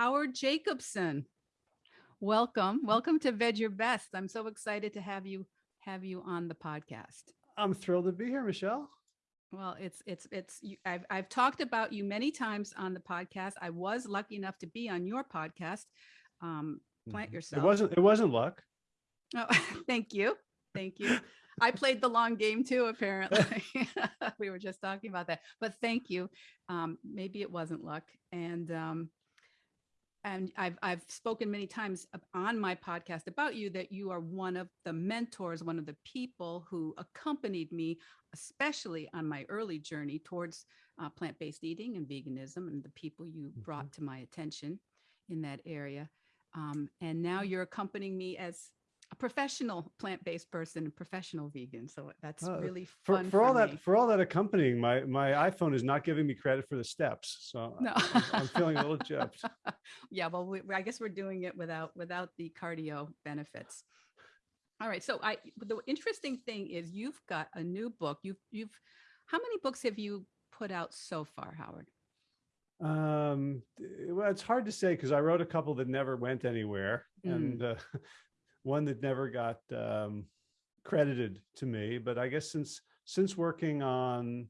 Howard Jacobson. Welcome, welcome to Veg Your Best. I'm so excited to have you have you on the podcast. I'm thrilled to be here, Michelle. Well, it's it's it's you, I've I've talked about you many times on the podcast. I was lucky enough to be on your podcast. Um, plant Mhm. yourself. It wasn't. It wasn't luck. Oh, thank you. Thank you. I played the long game too, apparently. we were just talking about that, but thank you. Um, maybe it wasn't luck. And, um, and I've, I've spoken many times on my podcast about you that you are one of the mentors, one of the people who accompanied me, especially on my early journey towards uh, plant-based eating and veganism and the people you brought to my attention in that area. Um, and now you're accompanying me as a professional plant-based person and professional vegan. So that's Uh, really For, fun for all me. that, for all that accompanying, my my iPhone is not giving me credit for the steps, so No. I'm, I'm feeling a little gypped. yeah, well, we, I guess we're doing it without without the cardio benefits. All right. So I the interesting thing is you've got a new book. You've you've how many books have you put out so far, Howard? Um, well, it's hard to say because I wrote a couple that never went anywhere, Mm. and uh, one that never got um, credited to me. But I guess since since working on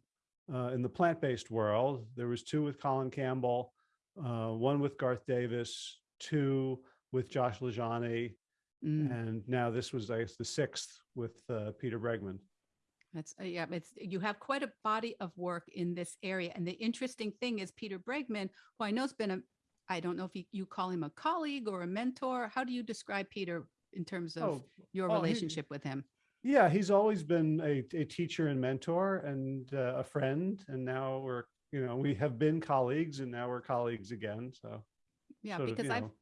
uh, in the plant-based world, there was two with Colin Campbell, uh, one with Garth Davis, two with Josh LaJaunie, Mm, and now this was I guess the sixth with uh, Peter Bregman. That's uh, yeah. It's you have quite a body of work in this area, and the interesting thing is Peter Bregman, who I know has been a, I don't know if you, you call him a colleague or a mentor. How do you describe Peter in terms of Oh, your oh, he- relationship with him? Yeah, he's always been a, a teacher and mentor and uh, a friend. And now we're, you know, we have been colleagues and now we're colleagues again. So Yeah, sort of, because I've know.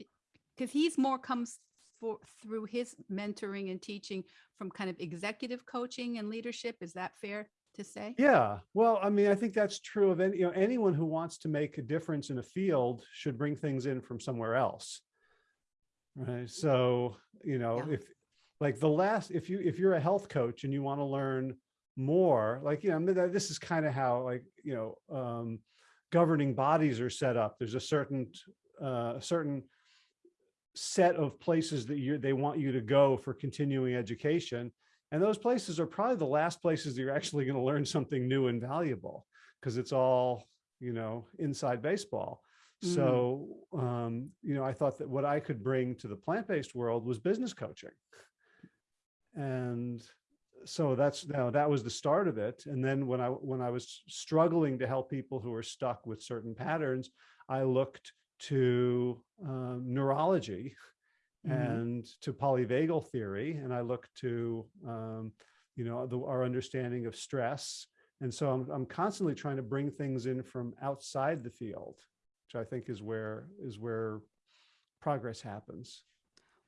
because he's more comes for through his mentoring and teaching from kind of executive coaching and leadership. Is that fair to say? yeah, well, I mean, I think that's true of any, you know, anyone who wants to make a difference in a field should bring things in from somewhere else. Right. So, you know, Yeah. if like the last, if you, if you're a health coach and you want to learn more, like, you know, I mean, that- this is kind of how like, you know, um, governing bodies are set up. There's a certain, uh, a certain set of places that you, they want you to go for continuing education. And those places are probably the last places that you're actually going to learn something new and valuable because it's all, you know, inside baseball. Mm. So, um, you know, I thought that what I could bring to the plant-based world was business coaching. And so that's now that was the start of it. And then when I when I was struggling to help people who were stuck with certain patterns, I looked to um, neurology Mhm. and to polyvagal theory, and I looked to um, you know the, our understanding of stress. And so I'm I'm constantly trying to bring things in from outside the field, which I think is where is where progress happens.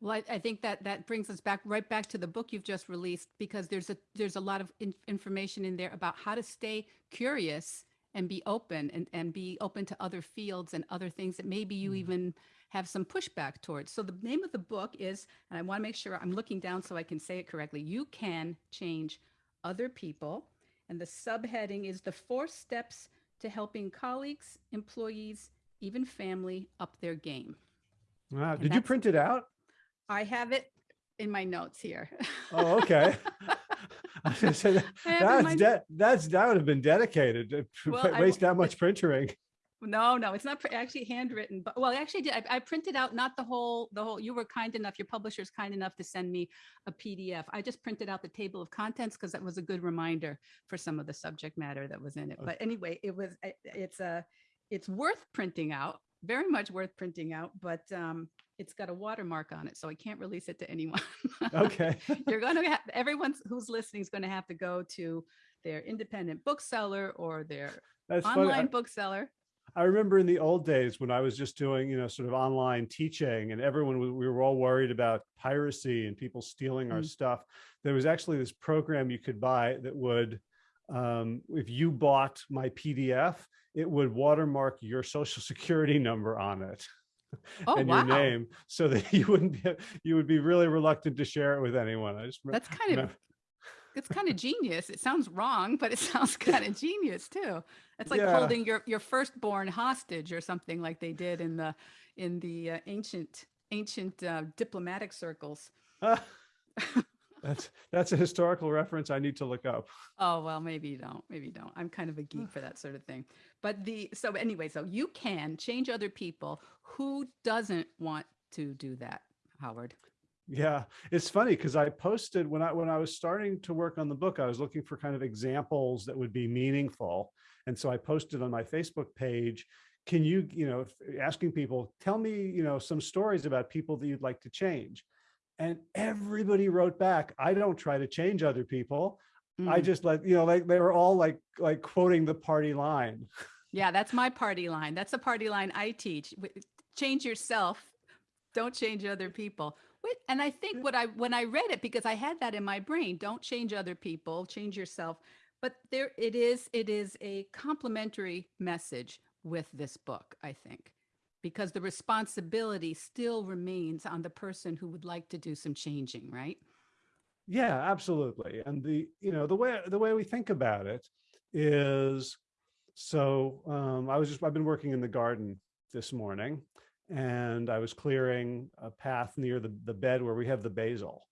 Well, I, I think that that brings us back right back to the book you've just released because there's a there's a lot of in, information in there about how to stay curious and be open and, and be open to other fields and other things that maybe you Mhm. even have some pushback towards. So the name of the book is, and I want to make sure I'm looking down so I can say it correctly. You can change other people. And the subheading is the four steps to helping colleagues, employees, even family up their game. Wow. And Did you print it out? I have it in my notes here. Oh, okay. I was say that- I have it in that's de- that's that would have been dedicated to Well, wa- I waste that much printing. No, no, it's not actually handwritten, but well, I actually did. I, I printed out not the whole, the whole, you were kind enough, your publisher's kind enough to send me a PDF. I just printed out the table of contents because that was a good reminder for some of the subject matter that was in it. Okay. But anyway, it was, I- it's a, it's worth printing out, very much worth printing out, but um, it's got a watermark on it, so I can't release it to anyone. Okay. You're going to have, everyone who's listening is going to have to go to their independent bookseller or their That's online I, bookseller. I remember in the old days when I was just doing, you know, sort of online teaching and everyone, we were all worried about piracy and people stealing our Mm. stuff. There was actually this program you could buy that would, um, if you bought my PDF, it would watermark your social security number on it. Oh, and wow. your name so that you wouldn't be, you would be really reluctant to share it with anyone. I just That's kind of remember- it's kind of genius. It sounds wrong, but it sounds kind of genius too. It's like Yeah. holding your your firstborn hostage or something like they did in the in the uh, ancient ancient uh, diplomatic circles. Ah, that's that's a historical reference I need to look up. Oh, well, maybe you don't. Maybe you don't. I'm kind of a geek for that sort of thing. But the so anyway, so you can change other people. Who doesn't want to do that, Howard? Yeah, it's funny because I posted when I when I was starting to work on the book, I was looking for kind of examples that would be meaningful. And so I posted on my Facebook page, can you, you know, asking people, tell me, you know, some stories about people that you'd like to change. And everybody wrote back, I don't try to change other people. I Mm. just let, you know, like they were all like, like quoting the party line. Yeah, that's my party line. That's the party line I teach. Change yourself. Don't change other people. And I think what I when I read it because I had that in my brain, don't change other people, change yourself. But there it is it is a complementary message with this book, I think. Because the responsibility still remains on the person who would like to do some changing, right? Yeah, absolutely. And the, you know, the way the way we think about it is so um I was just I've been working in the garden this morning and I was clearing a path near the the bed where we have the basil.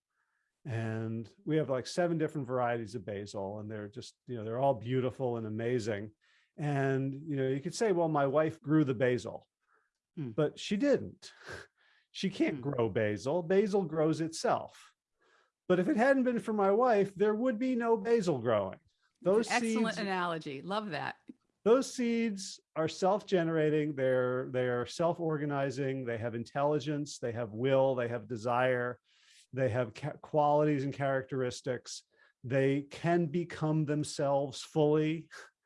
And we have like seven different varieties of basil and they're just, you know, they're all beautiful and amazing. And you know, you could say, well, my wife grew the basil, Hmm. but she didn't. She can't Hmm. grow basil. Basil grows itself. But if it hadn't been for my wife, there would be no basil growing. Those Excellent seeds, analogy. Love that. those seeds are self-generating. They're they're self-organizing. They have intelligence. They have will. They have desire. They have qualities and characteristics. They can become themselves fully.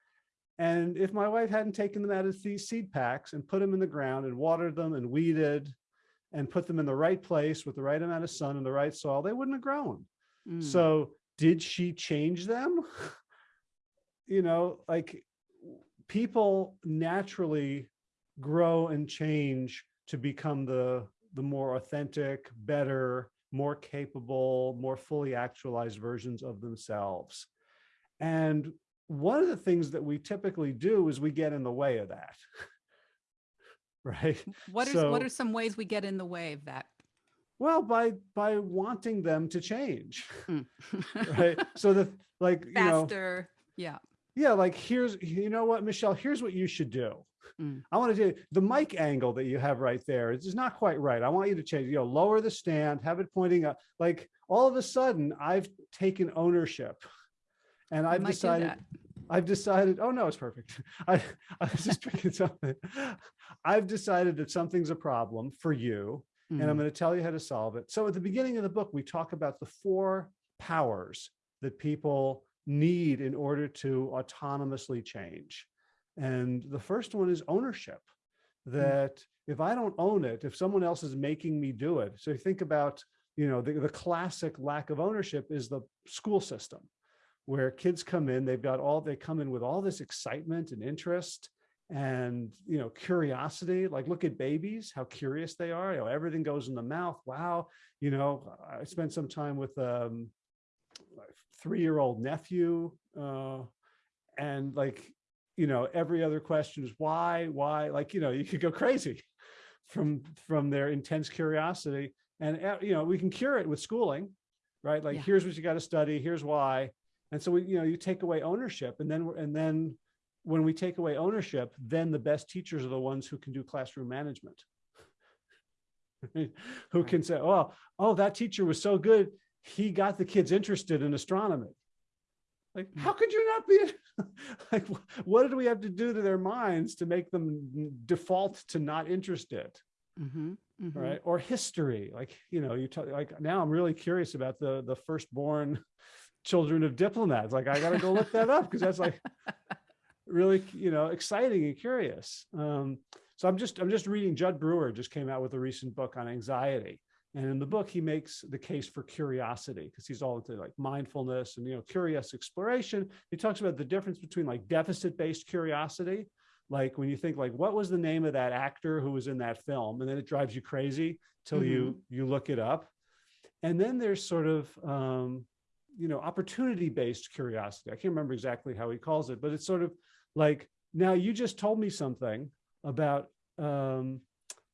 And if my wife hadn't taken them out of these seed packs and put them in the ground and watered them and weeded and put them in the right place with the right amount of sun and the right soil, they wouldn't have grown. Mm. So did she change them? you know, like people naturally grow and change to become the the more authentic, better, more capable, more fully actualized versions of themselves. And one of the things that we typically do is we get in the way of that. right? What are what are some ways we get in the way of that? Well, by by wanting them to change. Mm. right so the like you know Faster. Yeah. yeah like here's you know what michelle here's what you should do Mm. i want to do the mic angle that you have right there is not quite right i want you to change you know lower the stand have it pointing up like all of a sudden i've taken ownership and I i've decided. I've decided, oh no, it's perfect. I, I was just drinking something. I've decided that something's a problem for you and I'm Mm. going to tell you how to solve it. So at the beginning of the book, we talk about the four powers that people need in order to autonomously change. And the first one is ownership, that if I don't own it, if someone else is making me do it. So you think about, you know, the, the classic lack of ownership is the school system where kids come in, they've got all, they come in with all this excitement and interest and you know curiosity. Like look at babies how curious they are. You know everything goes in the mouth. Wow. You know i spent some time with um three-year-old nephew uh and like you know every other question is why? Why? Like you know you could go crazy from from their intense curiosity. And uh, you know we can cure it with schooling right? Like Yeah. here's what you got to study. Here's why and so we you know you take away ownership and then and then when we take away ownership, then the best teachers are the ones who can do classroom management. Who can say, oh, oh, that teacher was so good. He got the kids interested in astronomy. Like, Mm. how could you not be like, what did we have to do to their minds to make them default to not interested? Mhm, mhm. Right. Or history. Like, you know, you talk like now I'm really curious about the the firstborn children of diplomats. Like, I gotta go look that up because that's like really you know exciting and curious. Um so i'm just i'm just reading Jud Brewer just came out with a recent book on anxiety. And in the book he makes the case for curiosity because he's all into like mindfulness and you know curious exploration. He talks about the difference between like deficit based curiosity like when you think like what was the name of that actor who was in that film? And then it drives you crazy till you you look it up. And then there's sort of um you know opportunity based curiosity i can't remember exactly how he calls it but it's sort of like now you just told me something about um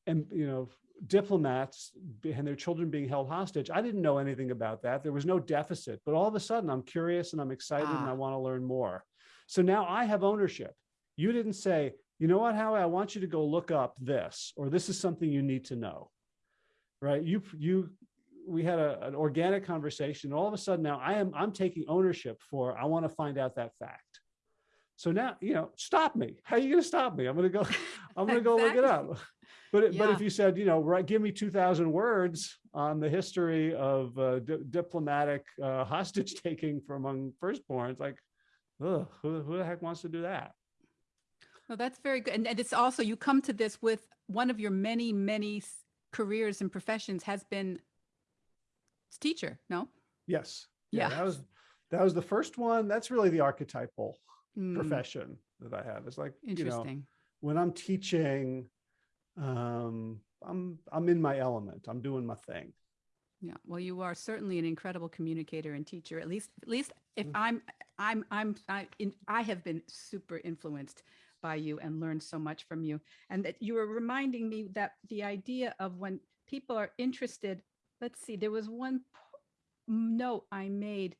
and, you know, diplomats and their children being held hostage. I didn't know anything about that. There was no deficit, but all of a sudden I'm curious and I'm excited and I Ah. want to learn more. So now I have ownership. You didn't say, you know what, Howie, I want you to go look up this, or this is something you need to know. Right? You, you, we had a, an organic conversation. All of a sudden now I am, I'm taking ownership for, I want to find out that fact. So now, you know, stop me. How are you going to stop me? I'm going to go, I'm going to go look it up. But, it- but if you said, you know, right, give me 2000 words on the history of uh, di- diplomatic uh, hostage taking from among firstborns, like, ugh, who, who the heck wants to do that? Well, that's very good. And, and it's also, you come to this with one of your many, many careers and professions has been teacher, no? Yes. Yeah. That was, that was the first one. That's really the archetypal Mm, profession that I have. It's like, you know, Interesting. when I'm teaching, um, I'm, I'm in my element. I'm doing my thing. Yeah, well, you are certainly an incredible communicator and teacher. At least, at least if Mm. I'm, I'm, I'm, I, in, I have been super influenced by you and learned so much from you. And that you were reminding me that the idea of when people are interested. Let's see, there was one po- note I made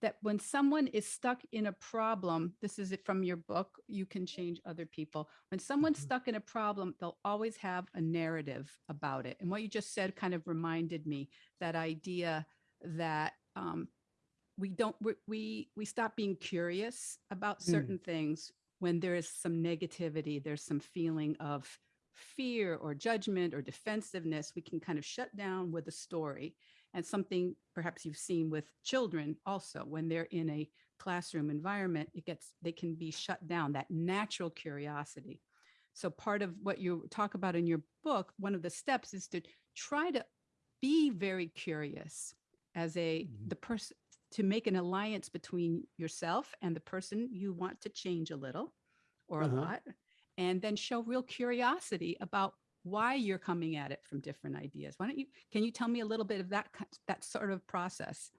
that when someone is stuck in a problem, this is it from your book, You Can Change Other People. When someone's Mhm. stuck in a problem, they'll always have a narrative about it. And what you just said kind of reminded me that idea that um, we don't we, we we stop being curious about Mm. certain things when there is some negativity there's some feeling of fear or judgment or defensiveness we can kind of shut down with a story and something perhaps you've seen with children also when they're in a classroom environment it gets they can be shut down that natural curiosity so part of what you talk about in your book one of the steps is to try to be very curious as a Mhm. the person to make an alliance between yourself and the person you want to change a little or Uh-huh. a lot and then show real curiosity about why you're coming at it from different ideas why don't you can you tell me a little bit of that that sort of process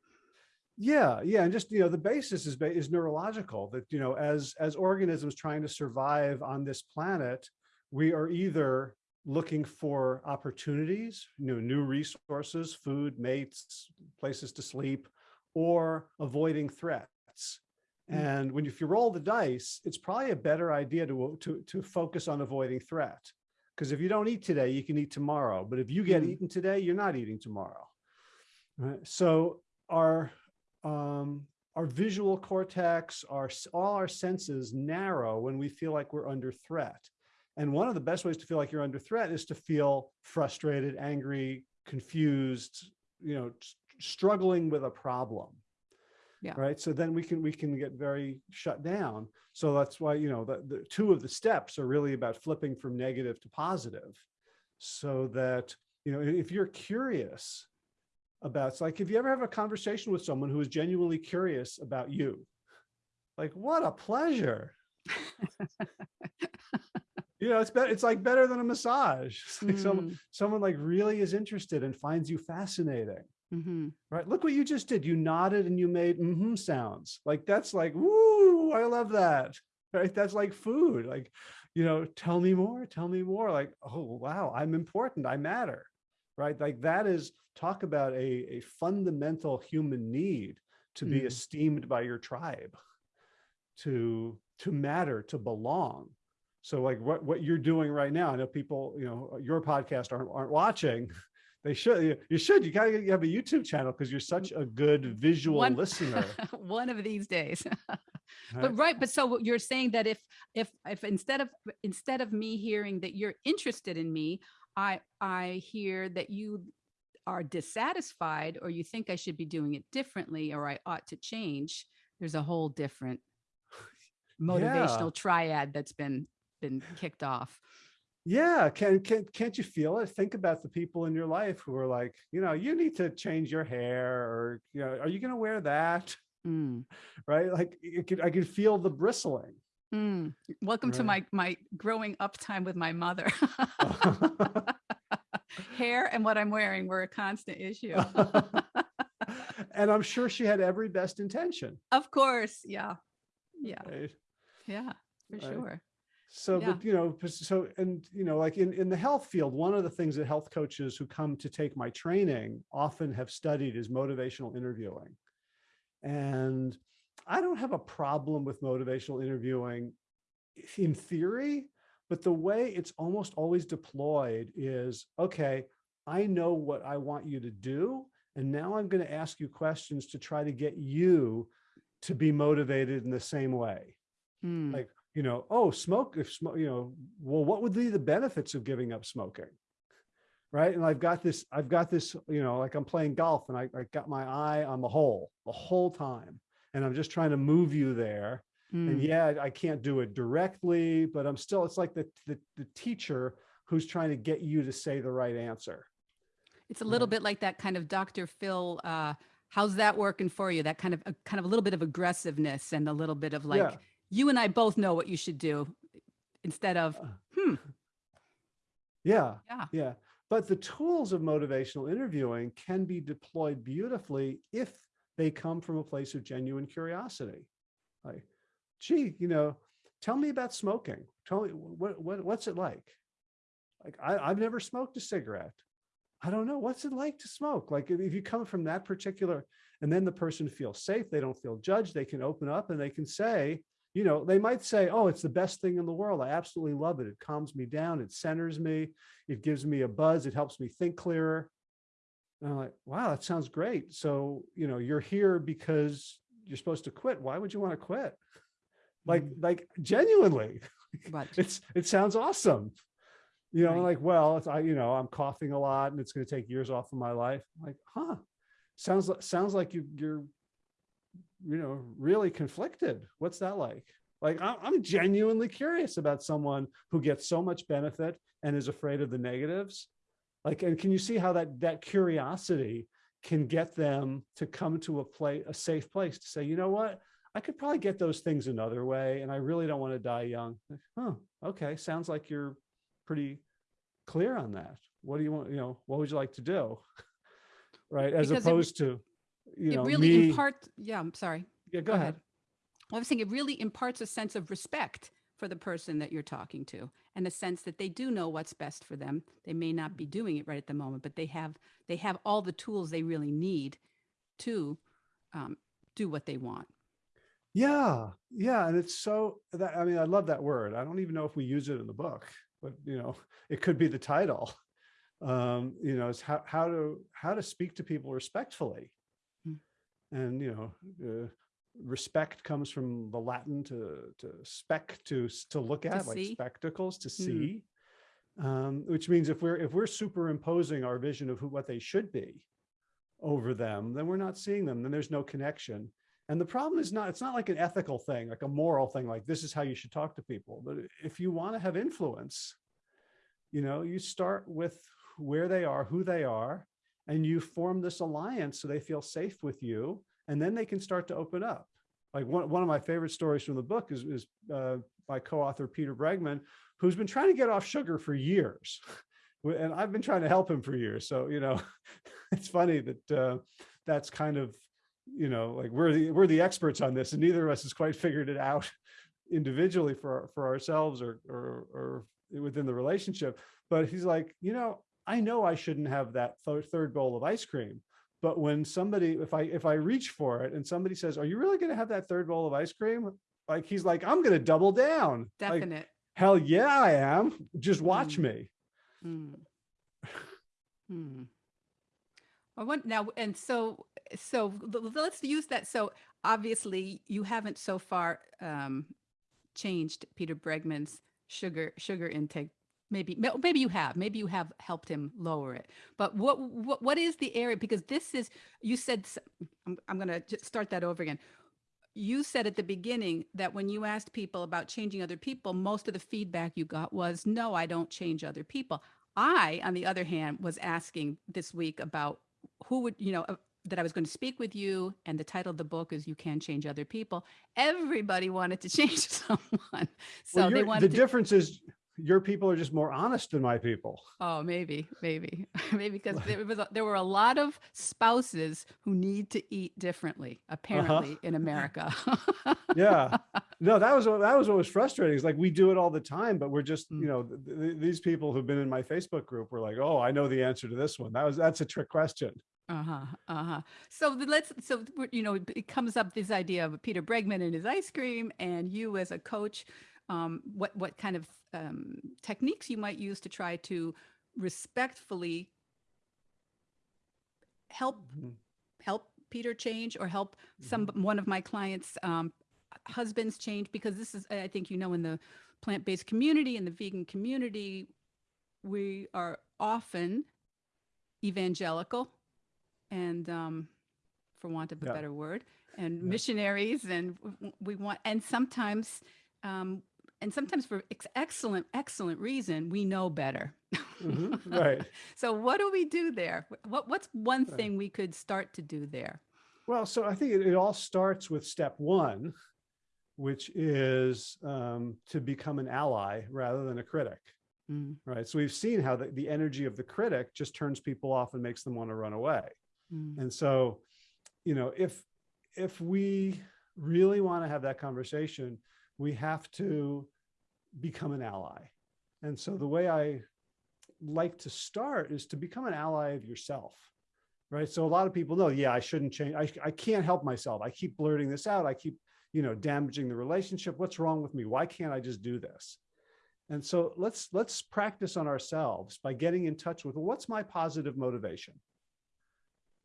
Yeah, yeah, and just you know, the basis is is neurological. That you know, as as organisms trying to survive on this planet, we are either looking for opportunities, you know, new resources, food, mates, places to sleep, or avoiding threats. Mm. And when you, if you roll the dice, it's probably a better idea to to to focus on avoiding threat. Because if you don't eat today, you can eat tomorrow. But if you get Mm. eaten today, you're not eating tomorrow. Right? So our um, our visual cortex, our all our senses narrow when we feel like we're under threat. And one of the best ways to feel like you're under threat is to feel frustrated, angry, confused, you know, struggling with a problem. Yeah. Right. So then we can we can get very shut down. So that's why, you know, the, the two of the steps are really about flipping from negative to positive. So that, you know, if you're curious about it's like if you ever have a conversation with someone who is genuinely curious about you like what a pleasure you know it's better it's like better than a massage like someone, Mm, someone like really is interested and finds you fascinating mhm. right? Look what you just did. You nodded and you made mm-hmm sounds. Like that's like woo i love that. Right? That's like food. Like you know tell me more tell me more. Like oh wow i'm important. I matter. Right? Like that is talk about a, a fundamental human need to be Mm. esteemed by your tribe to to matter to belong. So like what what you're doing right now i know people you know your podcast aren't aren't watching they should you- should you gotta you have a youtube channel because you're such a good visual One- listener. one of these days. But right but so what you're saying that if if if instead of instead of me hearing that you're interested in me i i hear that you are dissatisfied or you think i should be doing it differently or i ought to change there's a whole different motivational triad that's been been kicked off yeah can, can can't you feel it think about the people in your life who are like you know you need to change your hair or you know are you going to wear that Mm, right like it could, i could feel the bristling mm. welcome to my my growing up time with my mother hair and what i'm wearing were a constant issue and i'm sure she had every best intention Of course. Yeah. Yeah. right? Yeah. For Right. sure. So, Yeah. but you know, so, and you know, like in, in the health field, one of the things that health coaches who come to take my training often have studied is motivational interviewing. And I don't have a problem with motivational interviewing in theory, but the way it's almost always deployed is, okay, I know what I want you to do. And now I'm going to ask you questions to try to get you to be motivated in the same way. Mm, Like, you know, oh, smoke, if smoke, you know, well, what would be the benefits of giving up smoking? Right. And I've got this, I've got this, you know, like I'm playing golf and I, I got my eye on the hole the whole time. And I'm just trying to move you there. And mm. yeah, I can't do it directly, but I'm still, it's like the, the, the teacher who's trying to get you to say the right answer. It's a little bit like that kind of Dr. Phil, uh, how's that working for you? That kind of, a kind of a little bit of aggressiveness and a little bit of like, Yeah. You and I both know what you should do instead of, Uh, hmm, Yeah. yeah. Yeah. But the tools of motivational interviewing can be deployed beautifully if they come from a place of genuine curiosity. Like, gee, you know, tell me about smoking. Tell me what, what what's it like? Like I, I've never smoked a cigarette. I don't know. What's it like to smoke? Like if if you come from that particular, and then the person feels safe, they don't feel judged, they can open up and they can say, you know, they might say, oh, it's the best thing in the world. I absolutely love it. It calms me down. It centers me. It gives me a buzz. It helps me think clearer. And I'm like, wow, that sounds great. So, you know, you're here because you're supposed to quit. Why would you want to quit? Like, Mm. like genuinely, But it's, it sounds awesome. You know, Right. like, well, it's, I, you know, I'm coughing a lot and it's going to take years off of my life. I'm like, huh, sounds, li- sounds like you, you're, you know, really conflicted. What's that like? Like, I'm, I'm genuinely curious about someone who gets so much benefit and is afraid of the negatives. Like, and can you see how that, that curiosity can get them to come to a place, a safe place to say, you know what? I could probably get those things another way. And I really don't want to die young. Like, Huh, okay. Sounds like you're pretty clear on that. What do you want? You know, what would you like to do? Right. As Because it opposed to, you it know, really me. imparts, yeah, I'm sorry. Yeah, go ahead. Well, I was saying it really imparts a sense of respect for the person that you're talking to and a sense that they do know what's best for them. They may not be doing it right at the moment, but they have they have all the tools they really need to um, do what they want. Yeah, yeah, and it's so that I mean, I love that word. I don't even know if we use it in the book, but you know, it could be the title. Um, you know, it's how how to how to speak to people respectfully. And you know, uh, respect comes from the Latin to to spec to to look at like see. spectacles to Mm. see, um, which means if we're if we're superimposing our vision of who what they should be over them, then we're not seeing them. Then there's no connection. And the problem is not, it's not like an ethical thing, like a moral thing, like this is how you should talk to people. But if you want to have influence, you know, you start with where they are, who they are, and you form this alliance so they feel safe with you. And then they can start to open up. Like one, one of my favorite stories from the book is, is uh, by co-author Peter Bregman, who's been trying to get off sugar for years. And I've been trying to help him for years. So, you know, it's funny that uh, that's kind of you know, like we're the we're the experts on this, and neither of us has quite figured it out individually for for ourselves or or or within the relationship. But he's like, you know, I know I shouldn't have that th third bowl of ice cream. But when somebody, if I if I reach for it and somebody says, "Are you really going to have that third bowl of ice cream?" Like he's like, "I'm going to double down." Like, Definite. hell yeah, I am. Just watch Mm. me. Mm. Hmm. I want now, and so, so let's use that. So obviously you haven't so far um, changed Peter Bregman's sugar, sugar intake. Maybe, maybe you have, maybe you have helped him lower it, but what, what, what is the area? Because this is, you said, I'm, I'm going to just start that over again. You said at the beginning that when you asked people about changing other people, most of the feedback you got was, no, I don't change other people. I, on the other hand, was asking this week about who would, you know, uh, that I was going to speak with you, and the title of the book is "You Can Change Other People." Everybody wanted to change someone, so Well, they wanted the to. difference is your people are just more honest than my people. Oh, maybe, maybe, maybe because there was, a- there were a lot of spouses who need to eat differently, apparently in America. Yeah. No, that was, what- that was what was frustrating. It's like, we do it all the time, but we're just, Mm. you know, th- th- these people who've been in my Facebook group were like, oh, I know the answer to this one. That was, that's a trick question. Uh-huh, uh-huh. So let's, so, you know, it it comes up this idea of Peter Bregman and his ice cream and you as a coach, um, what, what kind of um, techniques you might use to try to respectfully help Mhm. help Peter change or help some one of my clients um, husbands change because this is I think you know in the plant-based community in the vegan community we are often evangelical and um, for want of a Yeah. better word and Yeah. missionaries and we want and sometimes um, and sometimes for ex- excellent excellent reason we know better Mhm, Right. so what do we do there what what's one Right. thing we could start to do there Well, so I think it, it all starts with step one, which is um, to become an ally rather than a critic, Mm, right? So we've seen how the, the energy of the critic just turns people off and makes them want to run away. mm, And so, you know, if if we really want to have that conversation, we have to become an ally. And so the way I like to start is to become an ally of yourself. Right. So a lot of people know, yeah, I shouldn't change. I, I can't help myself. I keep blurting this out. I keep, you know, damaging the relationship. What's wrong with me? Why can't I just do this? And so let's let's practice on ourselves by getting in touch with what's my positive motivation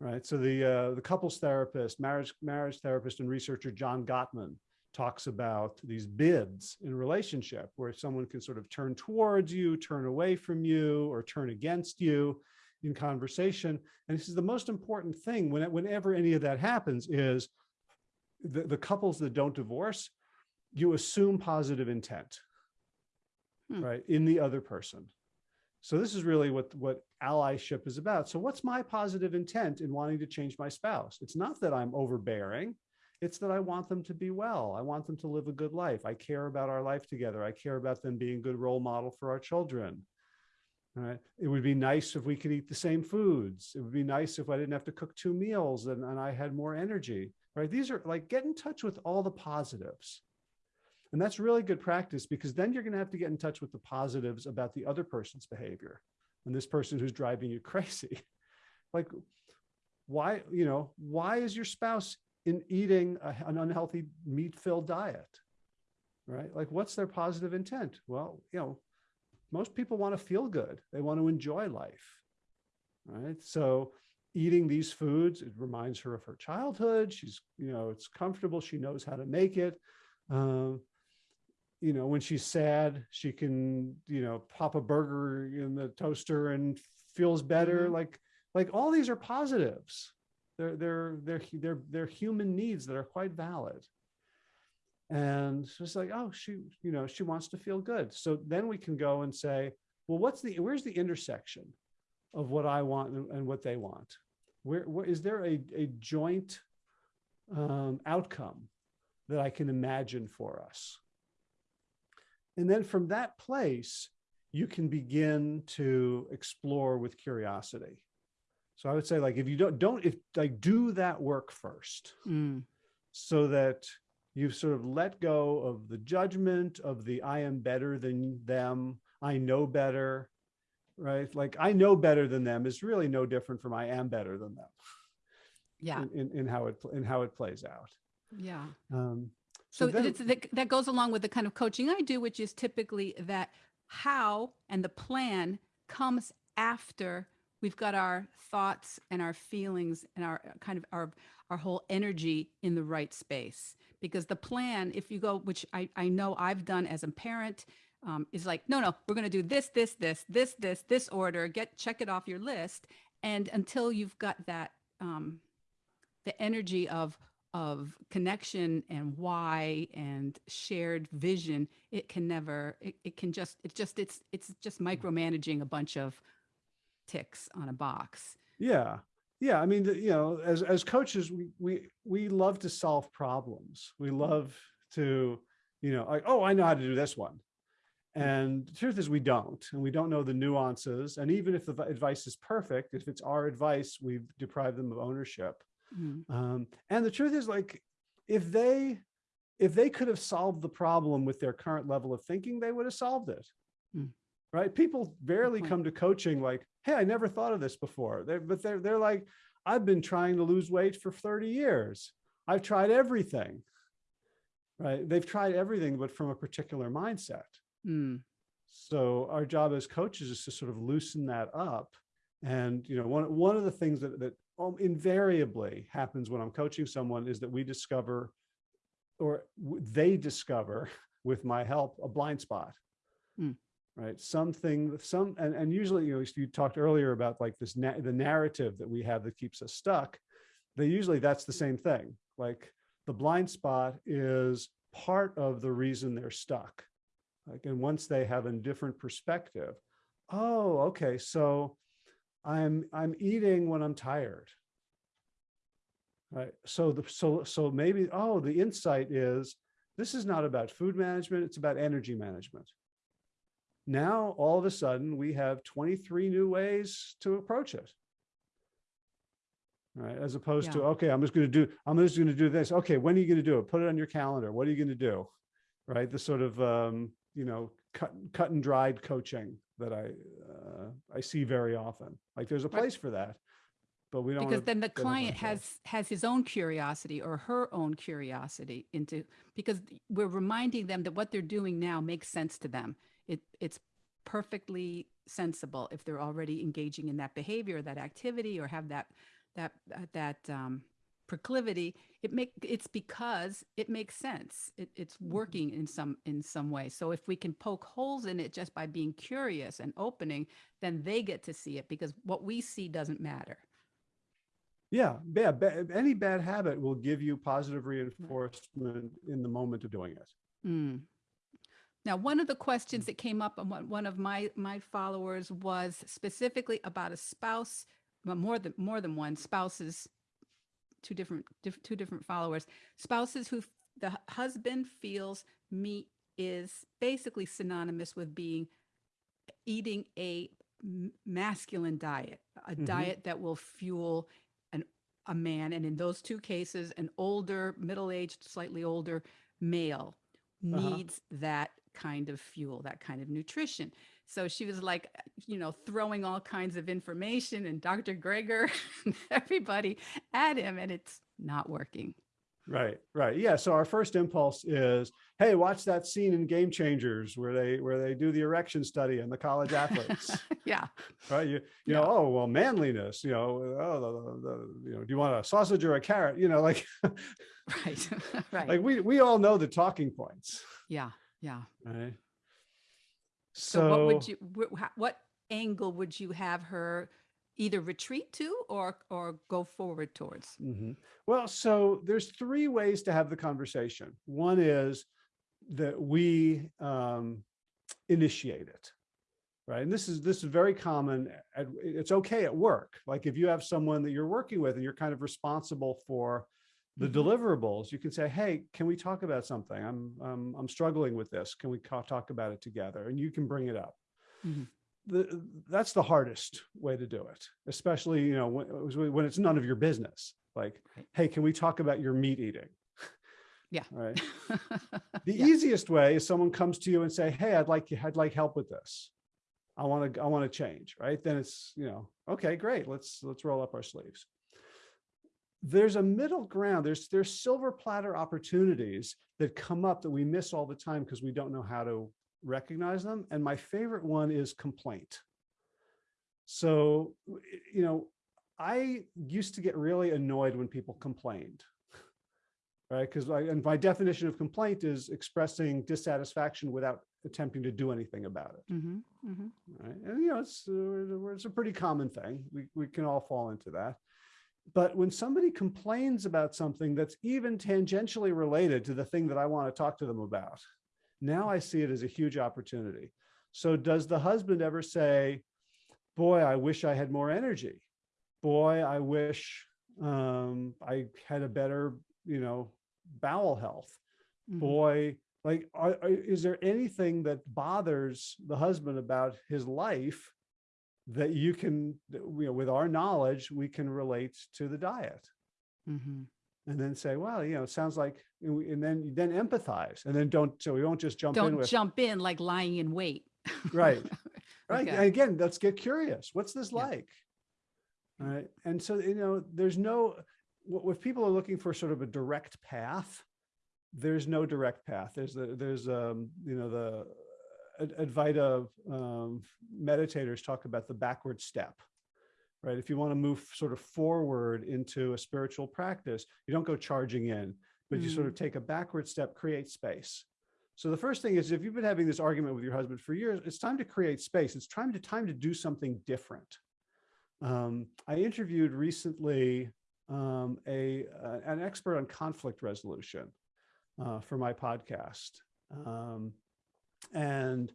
right? So the uh, the couples therapist, marriage marriage therapist, and researcher John Gottman talks about these bids in relationship, where someone can sort of turn towards you, turn away from you, or turn against you in conversation. And this is the most important thing when whenever any of that happens is the, the couples that don't divorce, you assume positive intent, Hmm. right, in the other person. So this is really what, what allyship is about. So what's my positive intent in wanting to change my spouse? It's not that I'm overbearing. It's that I want them to be well. I want them to live a good life. I care about our life together. I care about them being good role model for our children. Right. It would be nice if we could eat the same foods. It would be nice if I didn't have to cook two meals and, and I had more energy. Right. These are like get in touch with all the positives. And that's really good practice because then you're going to have to get in touch with the positives about the other person's behavior and this person who's driving you crazy. like, why, you know, why is your spouse in eating a, an unhealthy meat filled diet? Right? Like, what's their positive intent? Well, you know, most people want to feel good, they want to enjoy life. Right. So, eating these foods, it reminds her of her childhood. She's, you know, it's comfortable. She knows how to make it. Um, you know, when she's sad, she can, you know, pop a burger in the toaster and feels better. Mhm. Like, like all these are positives. They're, they're, they're, they're, they're human needs that are quite valid. And it's like, oh, she, you know, she wants to feel good. So then we can go and say, well, what's the, where's the intersection of what I want and, and what they want? Where, where is there a, a joint um, outcome that I can imagine for us? And then from that place, you can begin to explore with curiosity. So I would say like, if you don't, don't, if like do that work first mm, so that you've sort of let go of the judgment of the, I am better than them. I know better, right? Like I know better than them is really no different from I am better than them yeah in, in, in how it, in how it plays out. yeah Um, So, it's, that, that goes along with the kind of coaching I do, which is typically that how and the plan comes after we've got our thoughts and our feelings and our kind of our our whole energy in the right space. Because the plan, if you go, which I, I know I've done as a parent, um, is like, no, no, we're going to do this, this, this, this, this, this order. Get check it off your list, and until you've got that um, the energy of of connection and why and shared vision it can never it, it can just it's just it's it's just micromanaging a bunch of ticks on a box Yeah. Yeah. I mean, you know, as, as coaches, we, we, we love to solve problems. We love to, you know, like, oh, I know how to do this one. And the truth is we don't, and we don't know the nuances. And even if the advice is perfect, if it's our advice, we've deprived them of ownership. Mm, Um, and the truth is like, if they, if they could have solved the problem with their current level of thinking, they would have solved it. Mm. Right? People barely come to coaching like, hey, I never thought of this before. They're, but they're, they're like, I've been trying to lose weight for 30 years. I've tried everything. Right? They've tried everything, but from a particular mindset. mm, So our job as coaches is to sort of loosen that up. And, you know, one, one of the things that, that um, invariably happens when I'm coaching someone is that we discover or they discover with my help, a blind spot. Hmm. Right. Something, some, and, and usually, you know, you talked earlier about like this, na- the narrative that we have that keeps us stuck. They usually, that's the same thing. Like the blind spot is part of the reason they're stuck. Like, and once they have a different perspective, oh, okay, so I'm I'm eating when I'm tired. Right. So the so so maybe oh the insight is this is not about food management, it's about energy management. Now all of a sudden we have 23 new ways to approach it. Right. As opposed to, okay, I'm just going to do, I'm just going to do this. Okay, when are you going to do it? Put it on your calendar. What are you going to do? Right. The sort of um, you know, cut cut and dried coaching that I uh, I see very often. Like there's a Right. place for that, but we don't. because then the get ahead of client has has his own curiosity or her own curiosity into because we're reminding them that what they're doing now makes sense to them it it's perfectly sensible if they're already engaging in that behavior that activity or have that that uh, that um, proclivity it make it's because it makes sense it, it's Mm-hmm. working in some in some way so if we can poke holes in it just by being curious and opening then they get to see it because what we see doesn't matter Yeah, yeah. Any bad habit will give you positive reinforcement in the moment of doing it. Mm. Now, one of the questions that came up on one, of my my followers was specifically about a spouse, well, more than more than one spouses, two different diff, two different followers, spouses who the husband feels meat is basically synonymous with being eating a masculine diet, a Mhm. diet that will fuel an a man, and in those two cases, an older, middle-aged, slightly older male Uh-huh. needs that kind of fuel, that kind of nutrition. So she was like, uh, you know, throwing all kinds of information and Dr. Greger and everybody at him, and it's not working. Right, right. Yeah. So our first impulse is, hey, watch that scene in Game Changers where they where they do the erection study and the college athletes. yeah. right? You you know, oh well, manliness. You know, oh, the, the, you know, do you want a sausage or a carrot? You know, like Right. right. like we we all know the talking points, yeah. Yeah. right? So, what would you what angle would you have her either retreat to or or go forward towards? Mhm. Well, so there's three ways to have the conversation. One is that we um, initiate it, right? And this is this is very common. At, it's okay at work. Like if you have someone that you're working with and you're kind of responsible for the Mhm. deliverables, you can say, "Hey, can we talk about something? I'm um, I'm struggling with this. Can we talk about it together?" And you can bring it up Mhm. the, that's the hardest way to do it, especially, you know, when, when it's none of your business. Like, Right. hey, can we talk about your meat eating? Yeah. Right. The Yeah. easiest way is someone comes to you and say, hey, I'd like, I'd like help with this. I want to, I want to change. Right. Then it's, you know, okay, great. Let's, let's roll up our sleeves. There's a middle ground. There's, there's silver platter opportunities that come up that we miss all the time because we don't know how to recognize them. And my favorite one is complaint. So, you know, I used to get really annoyed when people complained. Right. Because I, and my definition of complaint is expressing dissatisfaction without attempting to do anything about it. Mhm, mhm. Right. And, you know, it's, uh, it's a pretty common thing. We, we can all fall into that. But when somebody complains about something that's even tangentially related to the thing that I want to talk to them about, now I see it as a huge opportunity. So does the husband ever say, boy, I wish I had more energy. Boy, I wish um, I had a better, you know, bowel health. Mhm. Boy, like, are, are- is there anything that bothers the husband about his life that you can, you know, with our knowledge, we can relate to the diet? Mhm. And then say, well, you know, it sounds like, and then, then empathize and then don't, so we won't just jump in Don't jump in like lying in wait. right, right. Okay. And again, let's get curious. What's this Yeah. like? All right. And so, you know, there's no, if people are looking for sort of a direct path, there's no direct path. There's the, there's, um, you know, the Advaita um, meditators talk about the backward step, right? If you want to move sort of forward into a spiritual practice, you don't go charging in, but you sort of take a backward step, create space. So the first thing is if you've been having this argument with your husband for years, it's time to create space. It's time to time to do something different. Um, I interviewed recently um, a uh, an expert on conflict resolution uh, for my podcast, um, and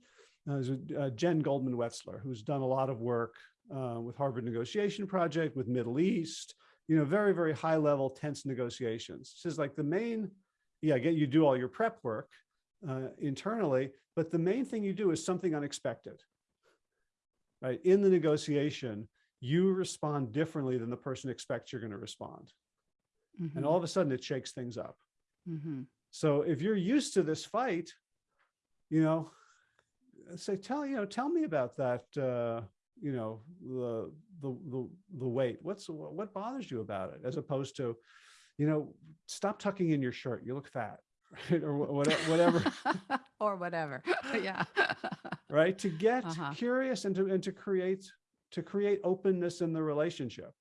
uh, uh, Jen Goldman Wetzler, who's done a lot of work uh, with Harvard Negotiation Project, with Middle East, you know, very very high level tense negotiations. She says like the main, yeah, get you do all your prep work uh, internally, but the main thing you do is something unexpected. Right in the negotiation, you respond differently than the person expects you're going to respond. And Mhm. all of a sudden it shakes things up. Mhm. So if you're used to this fight, you know, say, tell, you know, tell me about that, uh, you know, the, the, the, the weight, what's, what bothers you about it? As opposed to, you know, stop tucking in your shirt. You look fat, right? Or wha- whate- whatever, or whatever. yeah. right? To get Uh-huh. curious and to, and to create, to create openness in the relationship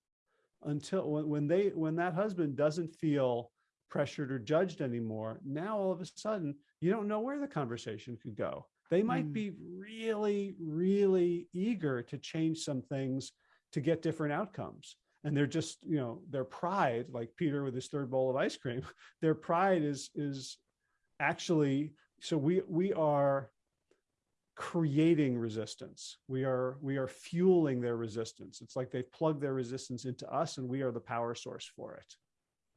until when, when they, when that husband doesn't feel pressured or judged anymore, now all of a sudden, you don't know where the conversation could go. They might Mm. be really, really eager to change some things to get different outcomes. And they're just, you know, their pride, like Peter with his third bowl of ice cream, their pride is, is actually, so we, we are creating resistance. We are, we are fueling their resistance. It's like they've plugged their resistance into us and we are the power source for it.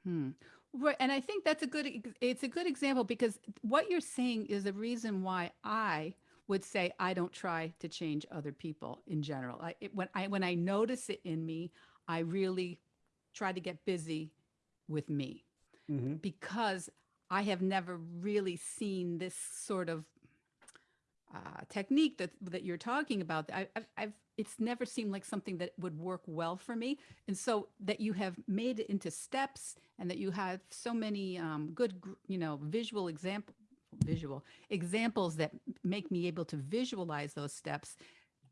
Hmm. Right, and I think that's a good. It's a good example because what you're saying is the reason why I would say I don't try to change other people in general. I it, when I when I notice it in me, I really try to get busy with me Mhm. because I have never really seen this sort of uh, technique that that you're talking about. I, I've, I've it's never seemed like something that would work well for me, and so that you have made it into steps, and that you have so many um, good, you know, visual example visual examples that make me able to visualize those steps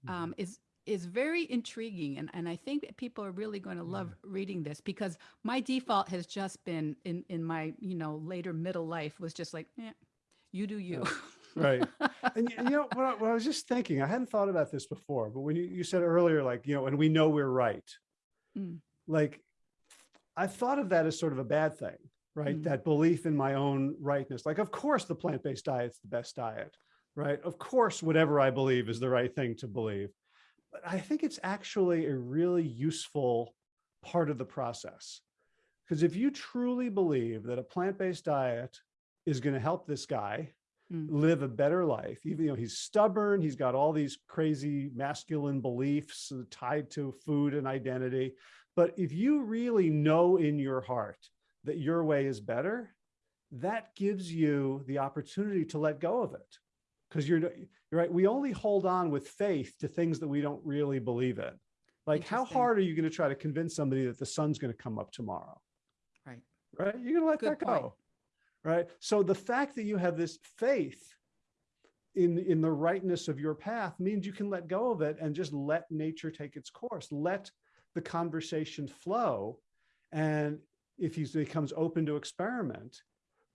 um, is is very intriguing. And, and I think that people are really going to love reading this because my default has just been in in my you know later middle life was just like eh, you do you Right. And you know, what I, what I was just thinking, I hadn't thought about this before, but when you, you said earlier, like, you know, and we know we're right, Mm. like, I thought of that as sort of a bad thing, right? Mm. That belief in my own rightness. Like, of course, the plant-based diet's the best diet, right? Of course, whatever I believe is the right thing to believe. But I think it's actually a really useful part of the process. Because if you truly believe that a plant-based diet is going to help this guy Mm. live a better life, even though he's stubborn, he's got all these crazy masculine beliefs tied to food and identity. But if you really know in your heart that your way is better, that gives you the opportunity to let go of it. Because you're, you're right, we only hold on with faith to things that we don't really believe in. Like, how hard are you going to try to convince somebody that the sun's going to come up tomorrow? right right? You're gonna let Good that point. Right? So the fact that you have this faith in in the rightness of your path means you can let go of it and just let nature take its course. Let the conversation flow, and if he becomes open to experiment,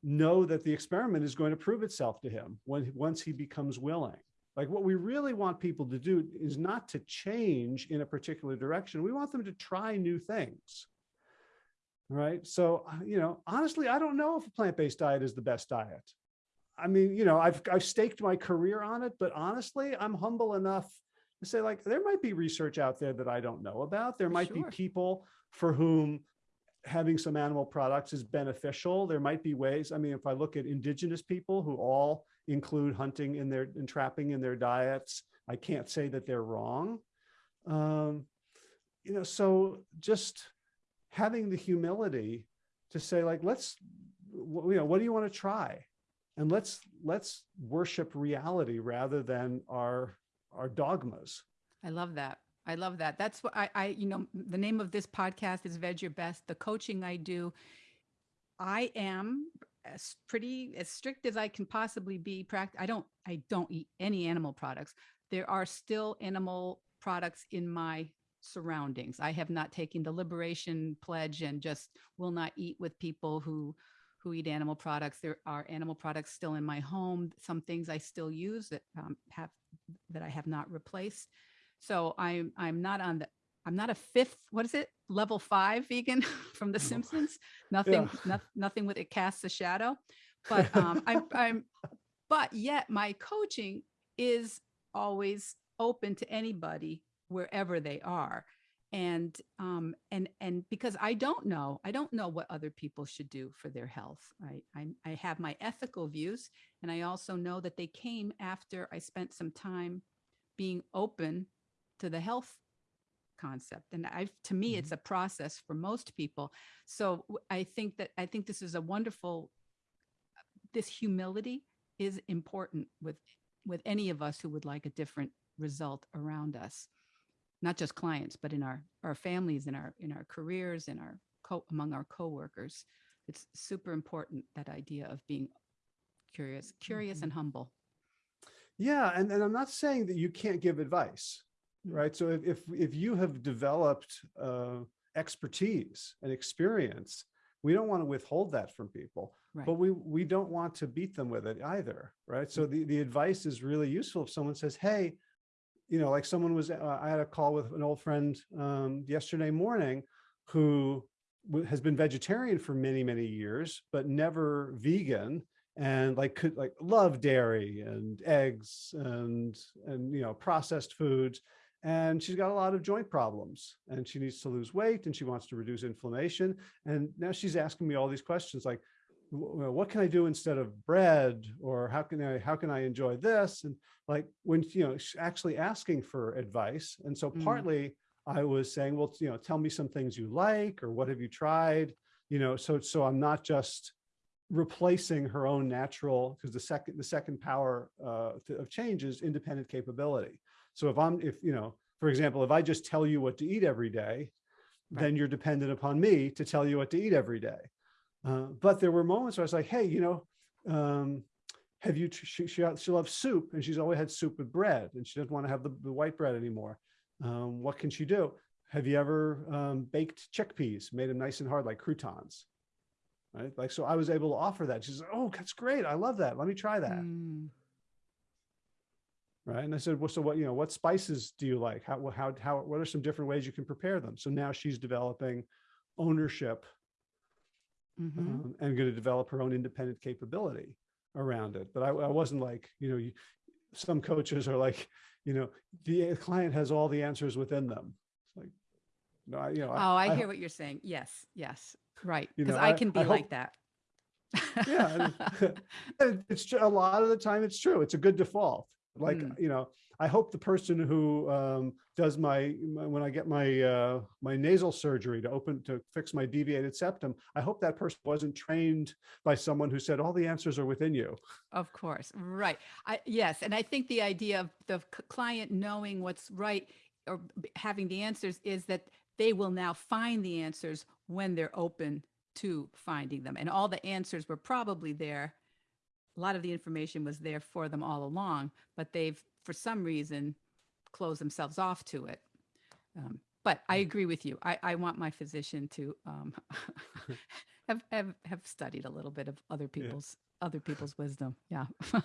know that the experiment is going to prove itself to him when once he becomes willing. Like what we really want people to do is not to change in a particular direction. We want them to try new things right? So, uh, you know, honestly, I don't know if a plant-based diet is the best diet. I mean, you know, I've, I've staked my career on it, but honestly, I'm humble enough to say like, there might be research out there that I don't know about. There might Sure. be people for whom having some animal products is beneficial. There might be ways. I mean, if I look at indigenous people who all include hunting in their and trapping in their diets, I can't say that they're wrong. Um, you know, so just having the humility to say like, let's, you know, what do you want to try? And let's, let's worship reality rather than our, our dogmas. I love that. I love that. That's what I, I, you know, the name of this podcast is Veg Your Best. The coaching I do, I am as pretty as strict as I can possibly be. Pract. I don't, I don't eat any animal products. There are still animal products in my surroundings. I have not taken the liberation pledge and just will not eat with people who who eat animal products. There are animal products still in my home. Some things I still use that um, have that I have not replaced. So I'm I'm not on the I'm not a fifth. What is it? Level five vegan from The Simpsons. Nothing. Yeah. No, nothing with it casts a shadow. But um, I'm I'm. But yet my coaching is always open to anybody wherever they are. And um and and because i don't know i don't know what other people should do for their health. I i, I have my ethical views and i also know that they came after i spent some time being open to the health concept. And i to me it's a process for most people. So i think that i think this is a wonderful this humility is important with with any of us who would like a different result around us not just clients but in our our families in our in our careers in our co among our coworkers it's super important that idea of being curious curious and humble Yeah, and, and I'm not saying that you can't give advice, Mm. right? So if if, if you have developed uh, expertise and experience, we don't want to withhold that from people, right but we we don't want to beat them with it either, right? So the the advice is really useful if someone says, "Hey, you know, like someone was, uh, I had a call with an old friend um, yesterday morning who has been vegetarian for many, many years, but never vegan and like could like love dairy and eggs and, and, you know, processed foods. And she's got a lot of joint problems and she needs to lose weight and she wants to reduce inflammation. And now she's asking me all these questions like, "Wh- wh- what can I do instead of bread? Or how can I, how can I enjoy this? And like when, you know, actually asking for advice. And so Mm. partly I was saying, well, you know, tell me some things you like, or what have you tried? You know, so, so I'm not just replacing her own natural, because the second, the second power uh, to- of change is independent capability. So if I'm, if, you know, for example, if I just tell you what to eat every day, Right. then you're dependent upon me to tell you what to eat every day. Uh, but there were moments where I was like, hey, you know, um, have you, she, she, she loves soup and she's always had soup with bread and she doesn't want to have the, the white bread anymore. Um, what can she do? Have you ever um, baked chickpeas, made them nice and hard like croutons? Right. Like, so I was able to offer that. She's like, oh, that's great. I love that. Let me try that. Mm, Right. And I said, well, so what, you know, what spices do you like? How, how, how, what are some different ways you can prepare them? So now she's developing ownership mhm. um, and going to develop her own independent capability around it. But I, I wasn't like, you know, you, some coaches are like, you know, the client has all the answers within them. It's like, no, I, you know, oh i, I hear ho- what you're saying yes yes right You because know, i I- can be I like hope- that yeah, it's a lot of the time it's true. It's a good default. Like, Mm. you know, I hope the person who um, does my, my- when I get my uh, my nasal surgery to open to fix my deviated septum, I hope that person wasn't trained by someone who said all the answers are within you. Of course, right. I, yes, and I think the idea of the client knowing what's right or having the answers is that they will now find the answers when they're open to finding them. And all the answers were probably there. A lot of the information was there for them all along, but they've, for some reason, closed themselves off to it. Um, but I agree with you. I, I want my physician to um, have, have have studied a little bit of other people's other people's wisdom. Yeah.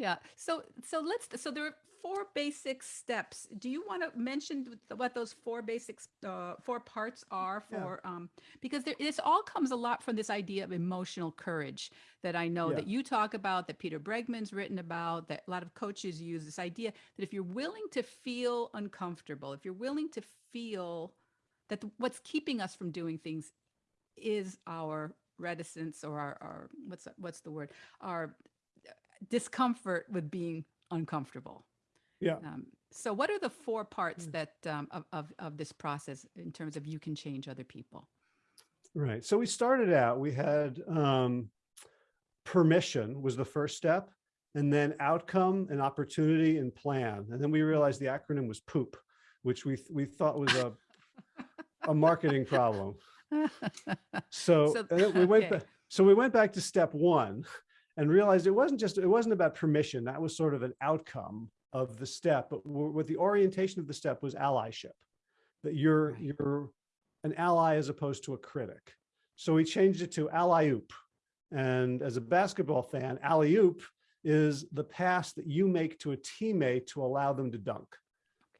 yeah. So so let's so there are four basic steps. Do you want to mention what those four basic uh, four parts are Yeah. for um because there, this all comes a lot from this idea of emotional courage that I know Yeah. that you talk about that Peter Bregman's written about that a lot of coaches use this idea that if you're willing to feel uncomfortable, if you're willing to feel that the- what's keeping us from doing things is our reticence or our, our what's what's the word our discomfort with being uncomfortable Yeah. um, so what are the four parts Mm. that um, of, of of this process in terms of you can change other people Right. So we started out, we had um, permission was the first step, and then outcome and opportunity and plan. And then we realized the acronym was POOP, which we, we thought was a, a marketing problem. So, So- we went, okay. ba- so we went back to step one and realized it wasn't just, it wasn't about permission. That was sort of an outcome of the step, but what the orientation of the step was allyship, that you're, you're an ally as opposed to a critic. So we changed it to alley-oop. And as a basketball fan, alley-oop is the pass that you make to a teammate to allow them to dunk.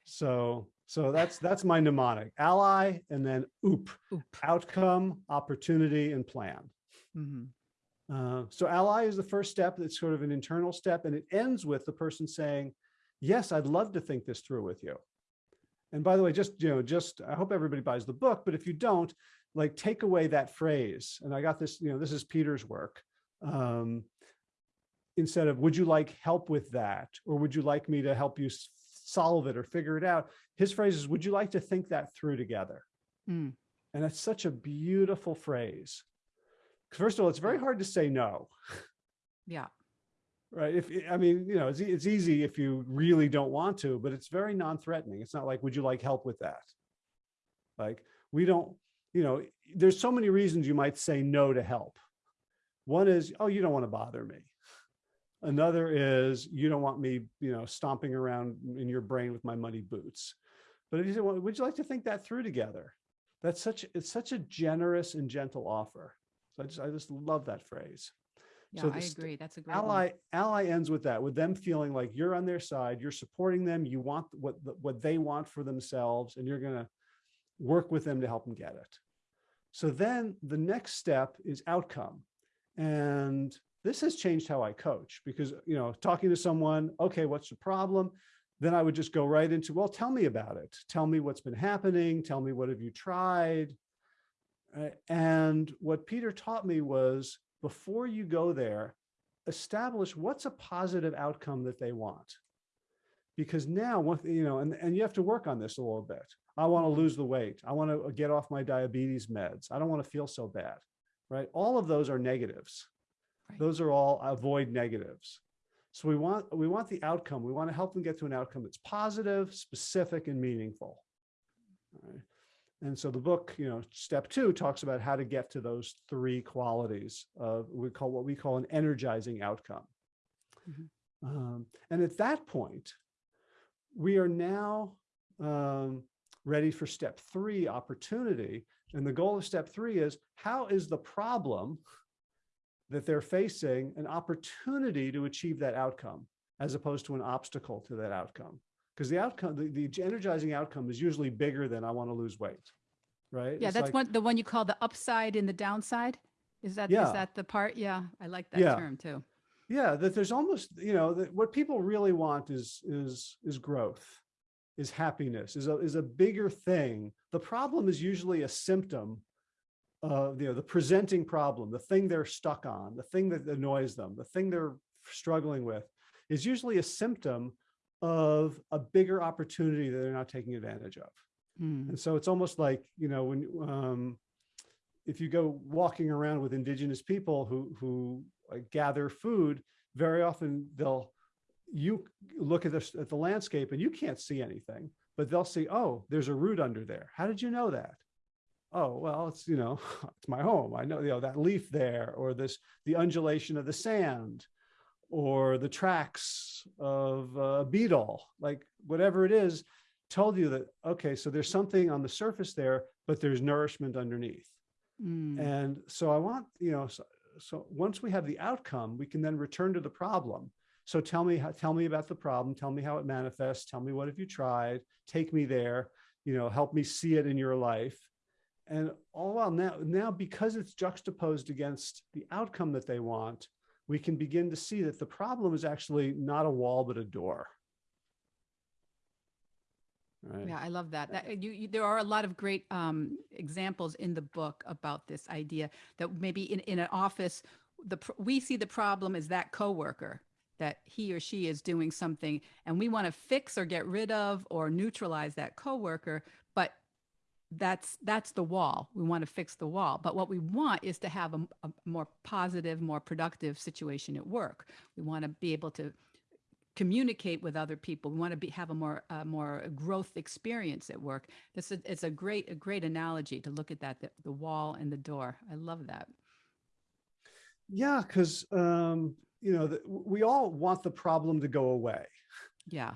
So, so that's, that's my mnemonic, ally and then oop, Oop. outcome, opportunity, and plan. Mhm. Uh, so ally is the first step. It's sort of an internal step and it ends with the person saying, yes, I'd love to think this through with you. And by the way, just, you know, just, I hope everybody buys the book, but if you don't, like take away that phrase. And I got this, you know, this is Peter's work. Um, instead of, would you like help with that? Or would you like me to help you solve it or figure it out? His phrase is, would you like to think that through together? Mm. And that's such a beautiful phrase. First of all, it's very hard to say no, yeah right? If, I mean, you know, it's, it's easy if you really don't want to, but it's very non-threatening. It's not like, would you like help with that? Like, we don't, you know, there's so many reasons you might say no to help. One is, oh, you don't want to bother me. Another is, you don't want me, you know, stomping around in your brain with my muddy boots. But if you say, well, would you like to think that through together? That's such, it's such a generous and gentle offer. So I just, I just love that phrase. yeah So i agree that's a great one. Ally, ally ends with that, with them feeling like you're on their side, you're supporting them, you want what, what they want for themselves, and you're gonna work with them to help them get it. So then the next step is outcome. And this has changed how I coach because, you know, talking to someone, okay, what's the problem? Then I would just go right into, well, tell me about it. Tell me what's been happening. Tell me what have you tried? Uh, and what Peter taught me was before you go there, establish what's a positive outcome that they want. Because now, you know, and, and you have to work on this a little bit. I want to lose the weight. I want to get off my diabetes meds. I don't want to feel so bad, right? All of those are negatives. Right. Those are all avoid negatives. So we want, we want the outcome. We want to help them get to an outcome that's positive, specific, and meaningful. All right. And so the book, you know, step two talks about how to get to those three qualities of we call what we call an energizing outcome. Mhm. Um, and at that point, we are now um, ready for step three opportunity. And the goal of step three is how is the problem that they're facing an opportunity to achieve that outcome as opposed to an obstacle to that outcome? Because the outcome, the, the energizing outcome is usually bigger than I want to lose weight, right? yeah It's that's like- one the one you call the upside and the downside is that is Yeah. that the part yeah i like that Yeah. term too Yeah, that there's almost, you know, that what people really want is is is growth, is happiness, is a is a bigger thing. The problem is usually a symptom of, you know, the presenting problem, the thing they're stuck on, the thing that annoys them, the thing they're struggling with is usually a symptom of a bigger opportunity that they're not taking advantage of. Mm. And so it's almost like, you know, when, um, if you go walking around with indigenous people who, who like gather food, very often they'll, you look at this, at the landscape and you can't see anything, but they'll see, oh, there's a root under there. How did you know that? Oh, well, it's, you know, it's my home. I know, you know, that leaf there, or this, the undulation of the sand, or the tracks of a beetle, like whatever it is, told you that, okay, so there's something on the surface there, but there's nourishment underneath. Mm. And so I want, you know, so, so once we have the outcome, we can then return to the problem. So tell me, how, tell me about the problem. Tell me how it manifests. Tell me what have you tried? Take me there. You know, help me see it in your life. And all while now, now because it's juxtaposed against the outcome that they want, we can begin to see that the problem is actually not a wall but a door. right? Yeah, I love that. That you, you there are a lot of great um, examples in the book about this idea that maybe in, in an office, the we see the problem is that coworker that he or she is doing something, and we want to fix or get rid of or neutralize that coworker, but that's that's the wall. We want to fix the wall, but what we want is to have a, a more positive, more productive situation at work. We want to be able to communicate with other people. We want to be have a more uh, more growth experience at work. This is it's a great a great analogy to look at that the, the wall and the door. I love that. Yeah, because um, you know the, we all want the problem to go away, Yeah.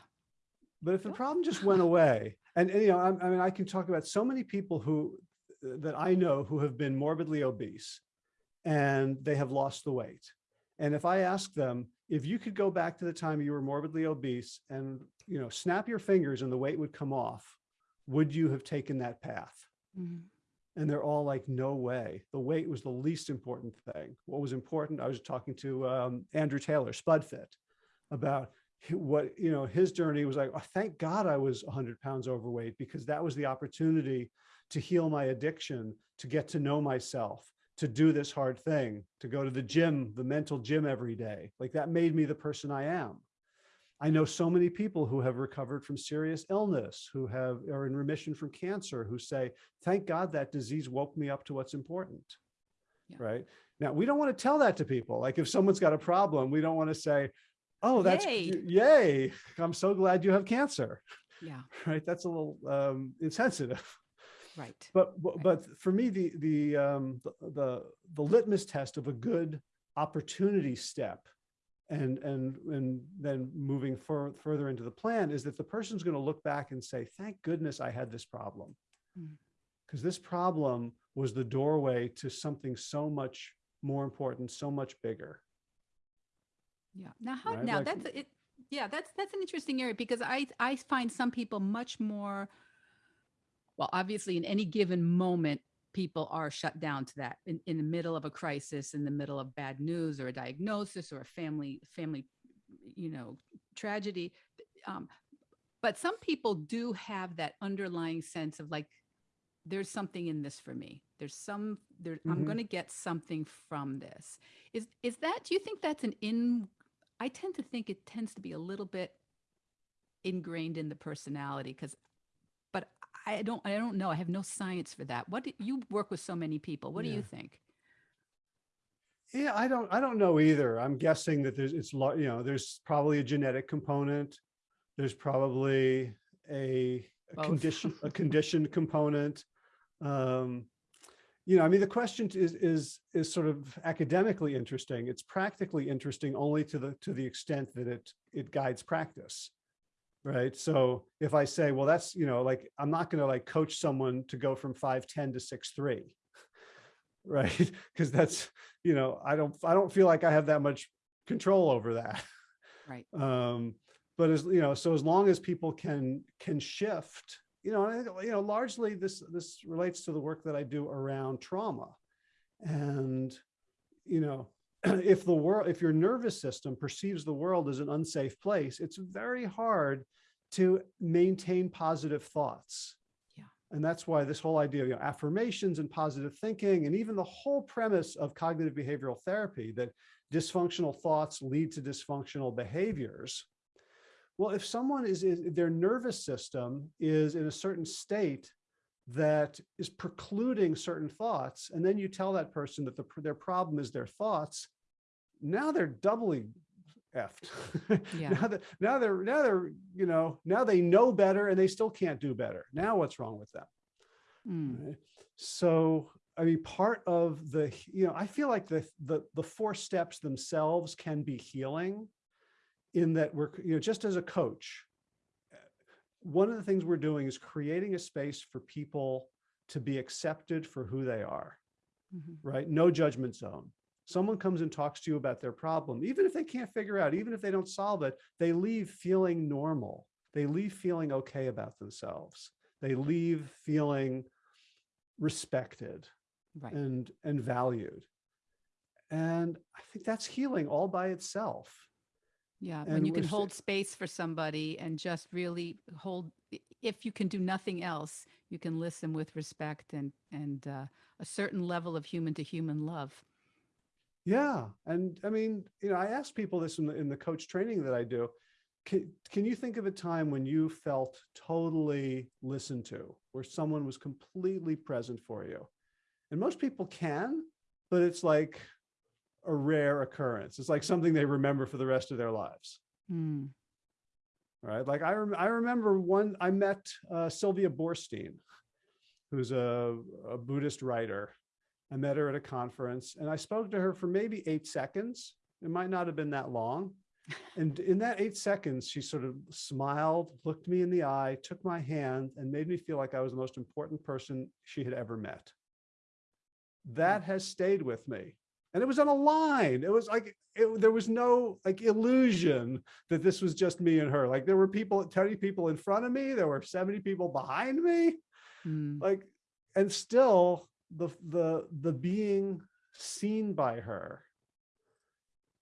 but if the problem just went away, and, and you know, I, I mean, I can talk about so many people who that I know who have been morbidly obese, and they have lost the weight. And if I ask them, if you could go back to the time you were morbidly obese and you know, snap your fingers and the weight would come off, would you have taken that path? Mhm. And they're all like, no way. The weight was the least important thing. What was important, I was talking to um, Andrew Taylor, Spudfit, about what, you know, his journey was like, oh, thank God I was 100 pounds overweight because that was the opportunity to heal my addiction, to get to know myself, to do this hard thing, to go to the gym, the mental gym every day. Like that made me the person I am. I know so many people who have recovered from serious illness, who have are in remission from cancer, who say, thank God that disease woke me up to what's important. Yeah. Right. Now, we don't want to tell that to people. Like if someone's got a problem, we don't want to say, oh, that's Yay. yay. I'm so glad you have cancer. Yeah. Right. That's a little um, insensitive. Right. But, but, but for me, the, the, um, the, the, the litmus test of a good opportunity step and, and, and then moving fur, further into the plan is that the person's going to look back and say, thank goodness I had this problem. Mm. Because this problem was the doorway to something so much more important, so much bigger. Yeah. Now how Right, now like- that's it yeah, that's that's an interesting area because I I find some people much more well, obviously in any given moment people are shut down to that in, in the middle of a crisis, in the middle of bad news or a diagnosis or a family family you know, tragedy. Um, but some people do have that underlying sense of like there's something in this for me. There's some there I'm Mhm. going to get something from this. Is is that do you think that's an in I tend to think it tends to be a little bit ingrained in the personality cuz but I don't I don't know. I have no science for that. What do, you work with so many people. What do you think? Yeah, I don't, I don't know either. I'm guessing that there's, it's, you know, there's probably a genetic component. There's probably a a condition, a conditioned component. Um, you know, I mean, the question is, is, is sort of academically interesting. It's practically interesting only to the, to the extent that it, it guides practice. Right. So if I say, well, that's, you know, like, I'm not going to like coach someone to go from 5'10 to six three, Right. Because that's, you know, I don't, I don't feel like I have that much control over that. Right. Um, but as, you know, so as long as people can, can shift, you know, and you know, largely this, this relates to the work that I do around trauma. And, you know, if the world, if your nervous system perceives the world as an unsafe place, it's very hard to maintain positive thoughts. Yeah. And that's why this whole idea of you know, affirmations and positive thinking, and even the whole premise of cognitive behavioral therapy that dysfunctional thoughts lead to dysfunctional behaviors. Well, if someone is, is their nervous system is in a certain state that is precluding certain thoughts, and then you tell that person that the, their problem is their thoughts, now they're doubly effed. Yeah. now that now they're now they're you know now they know better and they still can't do better. Now what's wrong with them? Mm, right? So I mean, part of the you know I feel like the the the four steps themselves can be healing, in that we're you know just as a coach, one of the things we're doing is creating a space for people to be accepted for who they are mhm. right? No judgment zone. Someone comes and talks to you about their problem, even if they can't figure out, even if they don't solve it, they leave feeling normal. They leave feeling okay about themselves. They leave feeling respected Right. and, and valued. And I think that's healing all by itself. Yeah, when And you can hold space for somebody and just really hold, if you can do nothing else, you can listen with respect and, and uh, a certain level of human to human love. Yeah. And I mean, you know, I ask people this in the, in the coach training that I do. Can, can you think of a time when you felt totally listened to, where someone was completely present for you? And most people can, but it's like a rare occurrence. It's like something they remember for the rest of their lives. Mm. Right. Like I, rem I remember one, I met uh, Sylvia Boorstein, who's a, a Buddhist writer. I met her at a conference and I spoke to her for maybe eight seconds. It might not have been that long. And in that eight seconds, she sort of smiled, looked me in the eye, took my hand and made me feel like I was the most important person she had ever met. That has stayed with me. And it was on a line. It was like, it, there was no like illusion that this was just me and her. Like there were people, 30 people in front of me. There were 70 people behind me. Mm. Like, and still the, the, the being seen by her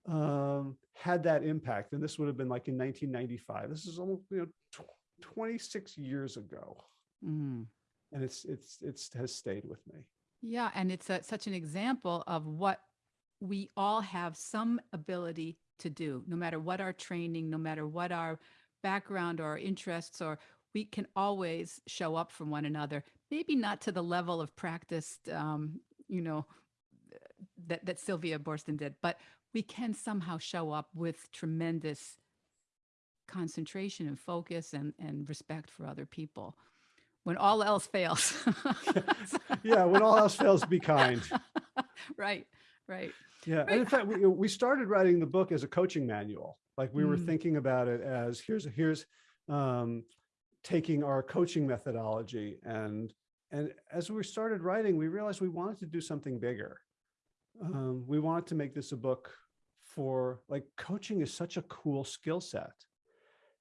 um, had that impact. And this would have been like in 1995. This is almost, you know, tw 26 years ago. Mm. And it's, it's, it's has stayed with me. Yeah, and it's a, such an example of what we all have some ability to do, no matter what our training, no matter what our background or our interests, or we can always show up for one another. Maybe not to the level of practiced, um, you know, that, that Sylvia Boorstein did, but we can somehow show up with tremendous concentration and focus and, and respect for other people when all else fails. yeah, when all else fails, be kind. right, right. Yeah, Right. and in fact, we, we started writing the book as a coaching manual. Like we were Mm. thinking about it as here's here's um, taking our coaching methodology and and as we started writing, we realized we wanted to do something bigger. Um, we wanted to make this a book for like coaching is such a cool skill set,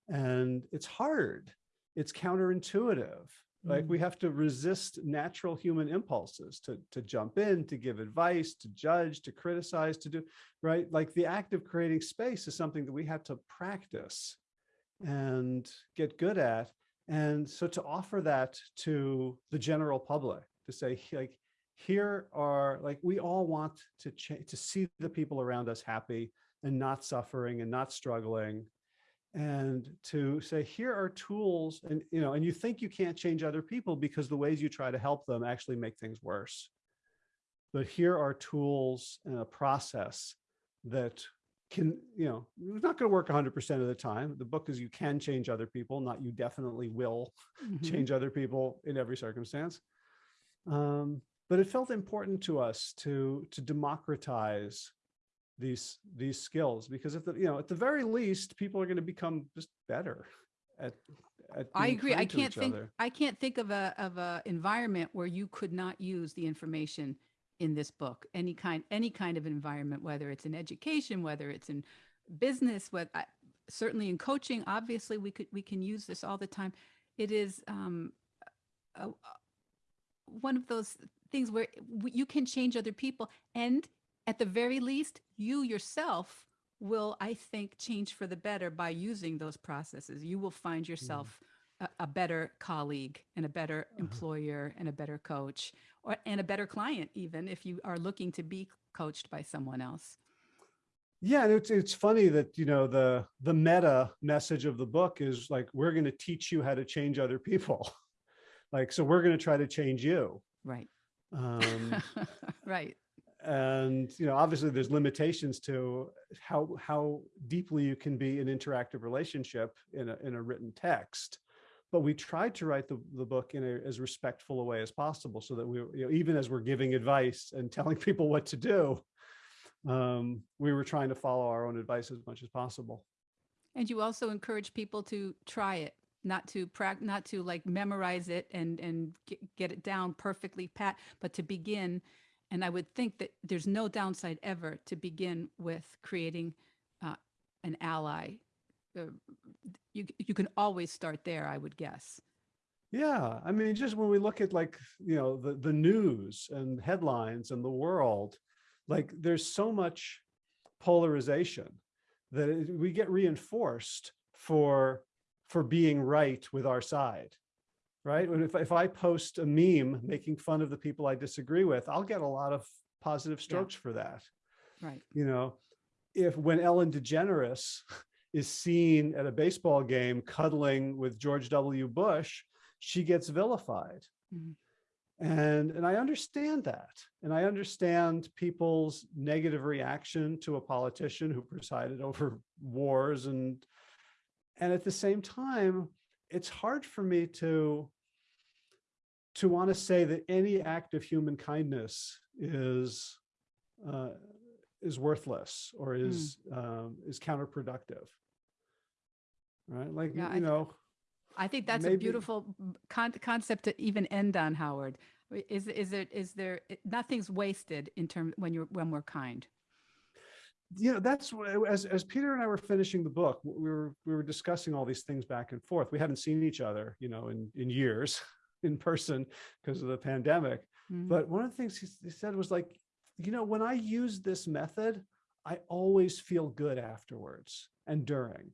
and it's hard. It's counterintuitive. Like we mm-hmm. have to resist natural human impulses to, to jump in, to give advice, to judge, to criticize, to do, right? Like the act of creating space is something that we have to practice and get good at. And so to offer that to the general public, to say like, here are like, we all want to change, to see the people around us happy and not suffering and not struggling and to say here are tools and you know and you think you can't change other people because the ways you try to help them actually make things worse. But here are tools and a process that can you know it's not going to work 100 percent of the time. The book is you can change other people not you definitely will Mhm. change other people in every circumstance. Um but it felt important to us to to democratize these these skills because if the you know at the very least people are going to become just better at, at I agree. I can't think, other. I can't think of a, of a environment where you could not use the information in this book, any kind, any kind of environment, whether it's in education, whether it's in business, what certainly in coaching, obviously we could, we can use this all the time. It is, um, a, a- one of those things where you can change other people and at the very least, you yourself will, I think, change for the better by using those processes. You will find yourself a, a better colleague and a better Uh-huh. employer and a better coach or and a better client even if you are looking to be coached by someone else. Yeah, and it's it's funny that you know the the meta message of the book is like we're going to teach you how to change other people, like so we're going to try to change you. Right. Um, right. And you know obviously there's limitations to how how deeply you can be an interactive relationship in a in a written text but we tried to write the, the book in a, as respectful a way as possible so that we you know even as we're giving advice and telling people what to do um we were trying to follow our own advice as much as possible And you also encourage people to try it, not to prac, not to like memorize it and and get it down perfectly pat, but to begin. And I would think that there's no downside ever to begin with creating uh, an ally. Uh, you you can always start there, I would guess. Yeah, I mean, just when we look at like, you know, the, the news and headlines and the world, like there's so much polarization that we get reinforced for, for being right with our side. Right? When if, if I post a meme making fun of the people I disagree with, I'll get a lot of positive strokes for that. Right. You know, if when Ellen DeGeneres is seen at a baseball game cuddling with George W. Bush, she gets vilified. Mhm. And, and I understand that. And I understand people's negative reaction to a politician who presided over wars and, and at the same time, it's hard for me to, to want to say that any act of human kindness is, uh, is worthless or is, um, is counterproductive. Right? Like, Yeah, you th- know, I think that's a beautiful con- concept to even end on, Howard. Is is there is there nothing's wasted in terms when you're when we're kind. You know, that's as, as Peter and I were finishing the book, we were, we were discussing all these things back and forth. We hadn't seen each other, you know, in, in years in person because of the pandemic. Mhm. But one of the things he, he said was like, you know, when I use this method, I always feel good afterwards and during.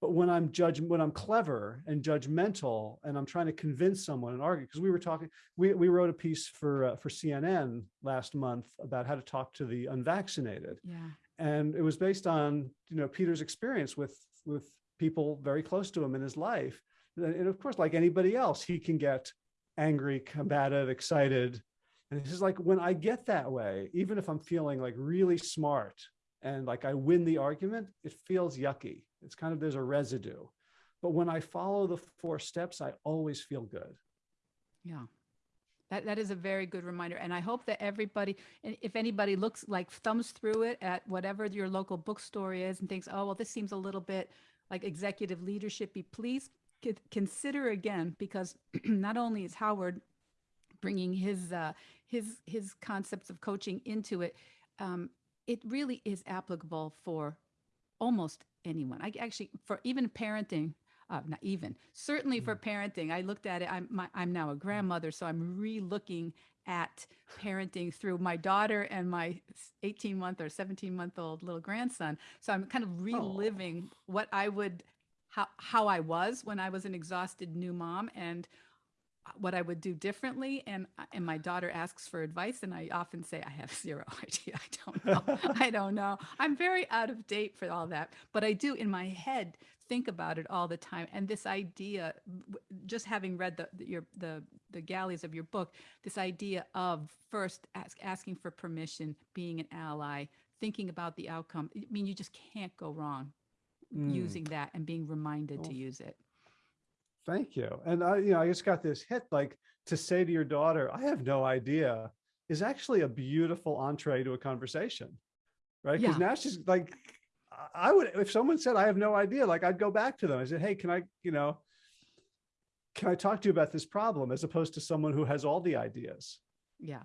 But when I'm judge, when I'm clever and judgmental and I'm trying to convince someone and argue, because we were talking, we, we wrote a piece for, uh, for CNN last month about how to talk to the unvaccinated yeah. And it was based on you know peter's experience with with people very close to him in his life. And of course like anybody else he can get angry combative excited. And this is like when i get that way even if i'm feeling like really smart and like i win the argument it feels yucky. It's kind of there's a residue. But when i follow the four steps i always feel good. Yeah. That, that is a very good reminder. And I hope that everybody, if anybody looks like thumbs through it at whatever your local bookstore is and thinks, oh, well, this seems a little bit like executive leadership, be please consider again, because not only is Howard bringing his, uh, his, his concepts of coaching into it, um, it really is applicable for almost anyone. I actually, for even parenting, uh, not even, certainly for parenting, I looked at it, I'm, my, I'm now a grandmother, so I'm re-looking at parenting through my daughter and my 18 month or 17 month old little grandson. So I'm kind of reliving what I would, how, how I was when I was an exhausted new mom and what I would do differently. And, and my daughter asks for advice and I often say, I have zero idea. I don't know. I don't know. I'm very out of date for all that, but I do in my head think about it all the time. And this idea, just having read the, the- your, the, the galleys of your book, this idea of first ask, asking for permission, being an ally, thinking about the outcome. I mean, you just can't go wrong Mm. using that and being reminded to use it. Thank you. And I, you know, I just got this hit like to say to your daughter, I have no idea is actually a beautiful entree to a conversation. Right. Because Yeah. now she's like, I- I would, if someone said, I have no idea, like I'd go back to them. I said, Hey, can I, you know, can I talk to you about this problem as opposed to someone who has all the ideas? Yeah.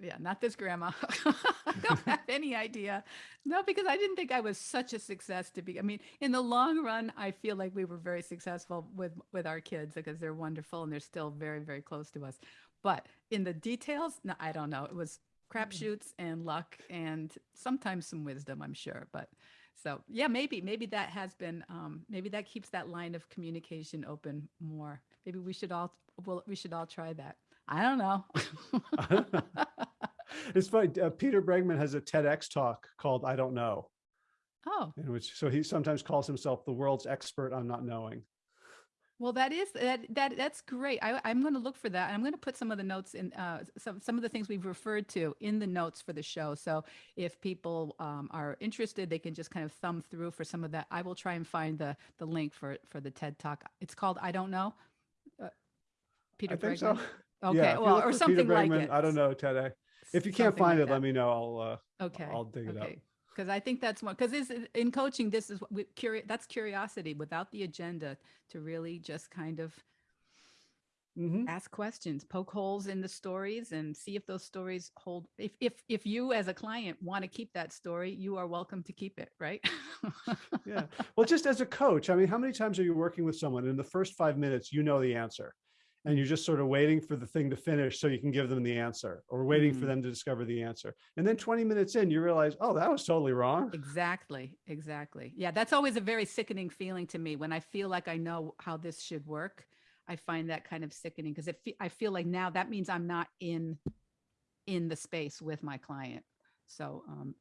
Yeah, not this grandma. I don't have any idea. No, because I didn't think I was such a success to be. I mean, in the long run, I feel like we were very successful with with our kids because they're wonderful and they're still very very close to us. But in the details, no, I don't know. It was crapshoots and luck and sometimes some wisdom, I'm sure. But so yeah, maybe maybe that has been um, maybe that keeps that line of communication open more. Maybe we should all well we should all try that. I don't know. It's funny. Uh, Peter Bregman has a TEDx talk called I Don't Know, oh, in which so he sometimes calls himself the world's expert on not knowing. well, that is that that that's great. I, I'm going to look for that. I'm going to put some of the notes in uh, some some of the things we've referred to in the notes for the show. So if people um, are interested, they can just kind of thumb through for some of that. I will try and find the the link for for the TED Talk. It's called I don't know. Uh, Peter I think Bregman? so. Okay, Yeah, well, or for Peter something like it. I don't know, TEDx. If you can't Something like find it, that. let me know. I'll, uh, Okay. I'll dig it up. okay. Because I think that's one, because in coaching, this is what we curious, that's curiosity without the agenda to really just kind of Mhm. ask questions, poke holes in the stories and see if those stories hold. If, if, if you as a client want to keep that story, you are welcome to keep it, right? Yeah. Well, just as a coach, I mean, how many times are you working with someone in the first five minutes, you know the answer and you're just sort of waiting for the thing to finish so you can give them the answer or waiting for Mm. them to discover the answer. And then 20 minutes in, you realize, oh, that was totally wrong. Exactly, exactly. Yeah, that's always a very sickening feeling to me when I feel like I know how this should work. I find that kind of sickening because fe- I feel like now that means I'm not in, in the space with my client. So, um,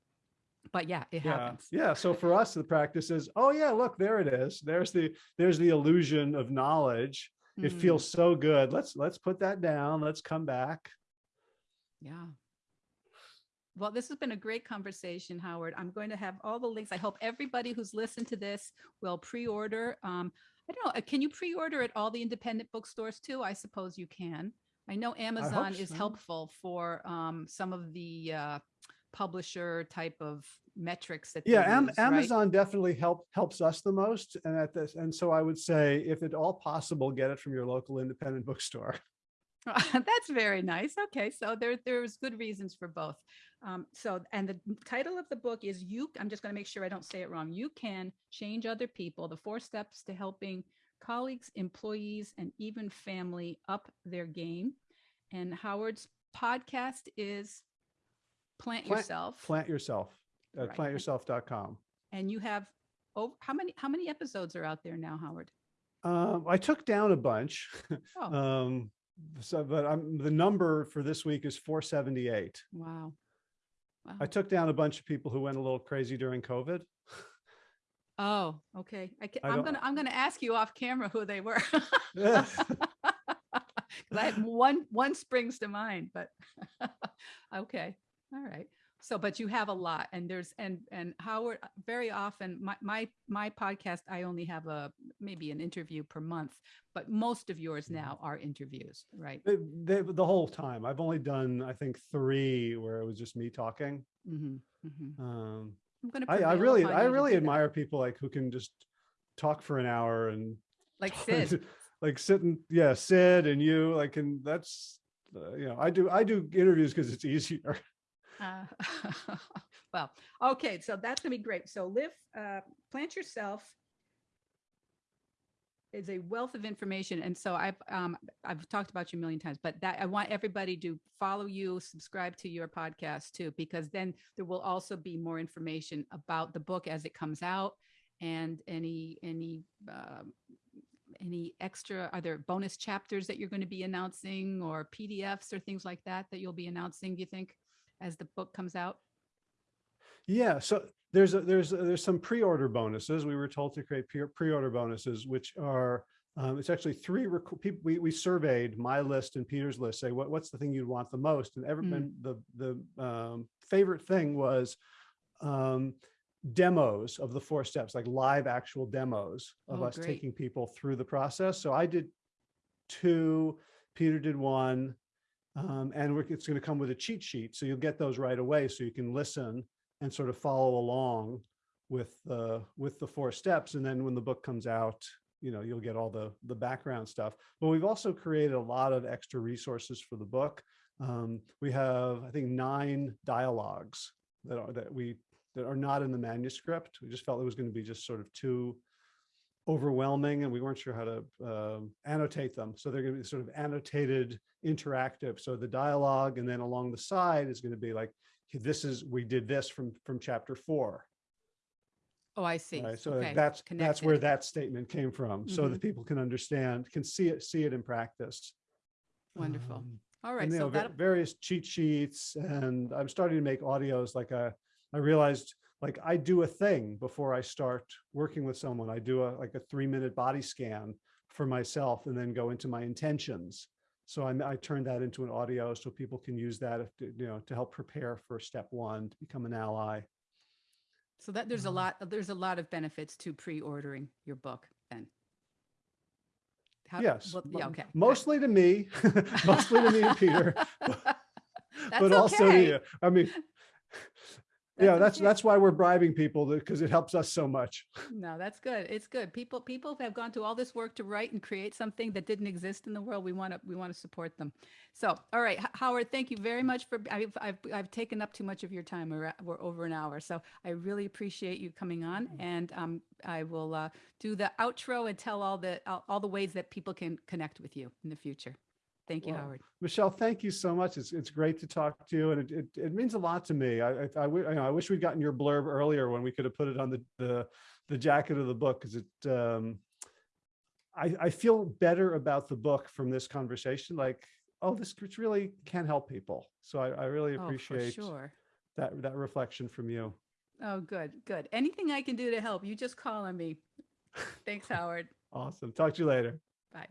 but yeah, it Yeah, happens. yeah. So for us, the practice is, oh yeah, look, there it is. There's the, there's the illusion of knowledge. It Mm, feels so good. Let's, let's put that down. Let's come back. Yeah. Well, this has been a great conversation, Howard. I'm going to have all the links. I hope everybody who's listened to this will pre-order. Um, I don't know, uh, can you pre-order at all the independent bookstores too? I suppose you can. I know Amazon is so. helpful for um, some of the uh, publisher type of metrics that Yeah, Am- use, right? Amazon definitely help, helps us the most. And at this, and so I would say if at all possible, get it from your local independent bookstore. That's very nice. Okay, so there there's good reasons for both. Um, so, and the title of the book is "You." I'm just going to make sure I don't say it wrong. You can change other people: the four steps to helping colleagues, employees, and even family up their game. And Howard's podcast is "Plant, Plant- Yourself," Plant yourself at Right. plantyourself.com. and you have oh, how many how many episodes are out there now, Howard? Um, I took down a bunch. Oh, Um, so, but I'm, the number for this week is 478. wow. Wow. I took down a bunch of people who went a little crazy during COVID. Oh, okay. I can, I I'm gonna I'm gonna ask you off camera who they were. Yeah. I one one springs to mind, but okay, all right. So, but you have a lot, and there's and and Howard very often my my my podcast I only have a maybe an interview per month, but most of yours now are interviews, right? They- they- the whole time. I've only done, I think, three where it was just me talking. hmm hmm Um, I'm gonna. I, I really, I really do that. admire people like who can just talk for an hour and like Sid. like sitting, yeah, Sid and you, like, and that's, uh, you know, I do, I do interviews because it's easier. Uh, well, okay, so that's gonna be great. So live, uh, plant yourself is a wealth of information. And so I've, um, I've talked about you a million times, but that I want everybody to follow you, subscribe to your podcast too, because then there will also be more information about the book as it comes out and any, any, um, any extra, are there bonus chapters that you're going to be announcing or PDFs or things like that that you'll be announcing, do you think, as the book comes out? Yeah, so there's a, there's a- there's some pre-order bonuses. We were told to create pre- pre-order bonuses, which are um, it's actually three people. We we surveyed my list and Peter's list. Say what what's the thing you'd want the most, and every Mm. the the um, favorite thing was um, demos of the four steps, like live actual demos of Oh, us great. taking people through the process. So I did two. Peter did one. Um, and it's going to come with a cheat sheet. So you'll get those right away. So you can listen and sort of follow along with the with the four steps. And then when the book comes out, you know, you'll get all the the background stuff. But we've also created a lot of extra resources for the book. Um, we have, I think, nine dialogues that are that we that are not in the manuscript. We just felt it was going to be just sort of too overwhelming and we weren't sure how to um, annotate them. So they're going to be sort of annotated interactive. So the dialogue and then along the side is going to be like, this is, we did this from, from chapter four. Oh, I see. Right? So Okay, that's, that's where that statement came from. So that people can understand, can see it, see it in practice. Wonderful. Um, All right, and you so know, various cheat sheets and I'm starting to make audios like a, I realized like I do a thing before I start working with someone. I do a like a three minute body scan for myself and then go into my intentions. So I, I turned that into an audio so people can use that, if, you know, to help prepare for step one, to become an ally. so that there's a um, lot, there's a lot of benefits to pre-ordering your book then. How- Yes, well, Yeah, okay. mostly to me, mostly to me and Peter, but That's also to you. I mean, yeah, That's that's, why we're bribing people because it helps us so much. No, that's good. It's good. People, people have gone to all this work to write and create something that didn't exist in the world. We want to, we want to support them. So, all right, Howard, thank you very much for, I've, I've, I've taken up too much of your time. We're, at- we're over an hour. So I really appreciate you coming on and um, I will uh, do the outro and tell all the, all, all the ways that people can connect with you in the future. Thank you, Well, Howard. Michelle, thank you so much. It's, it's great to talk to you and it, it, it means a lot to me. I, I, I, you know, I wish we'd gotten your blurb earlier when we could have put it on the, the, the jacket of the book because it, um, I, I feel better about the book from this conversation. Like, oh, this really can help people. So I, I really appreciate Oh, sure. that, that reflection from you. Oh, good, good. Anything I can do to help, you just call on me. Thanks, Howard. Awesome. Talk to you later. Bye.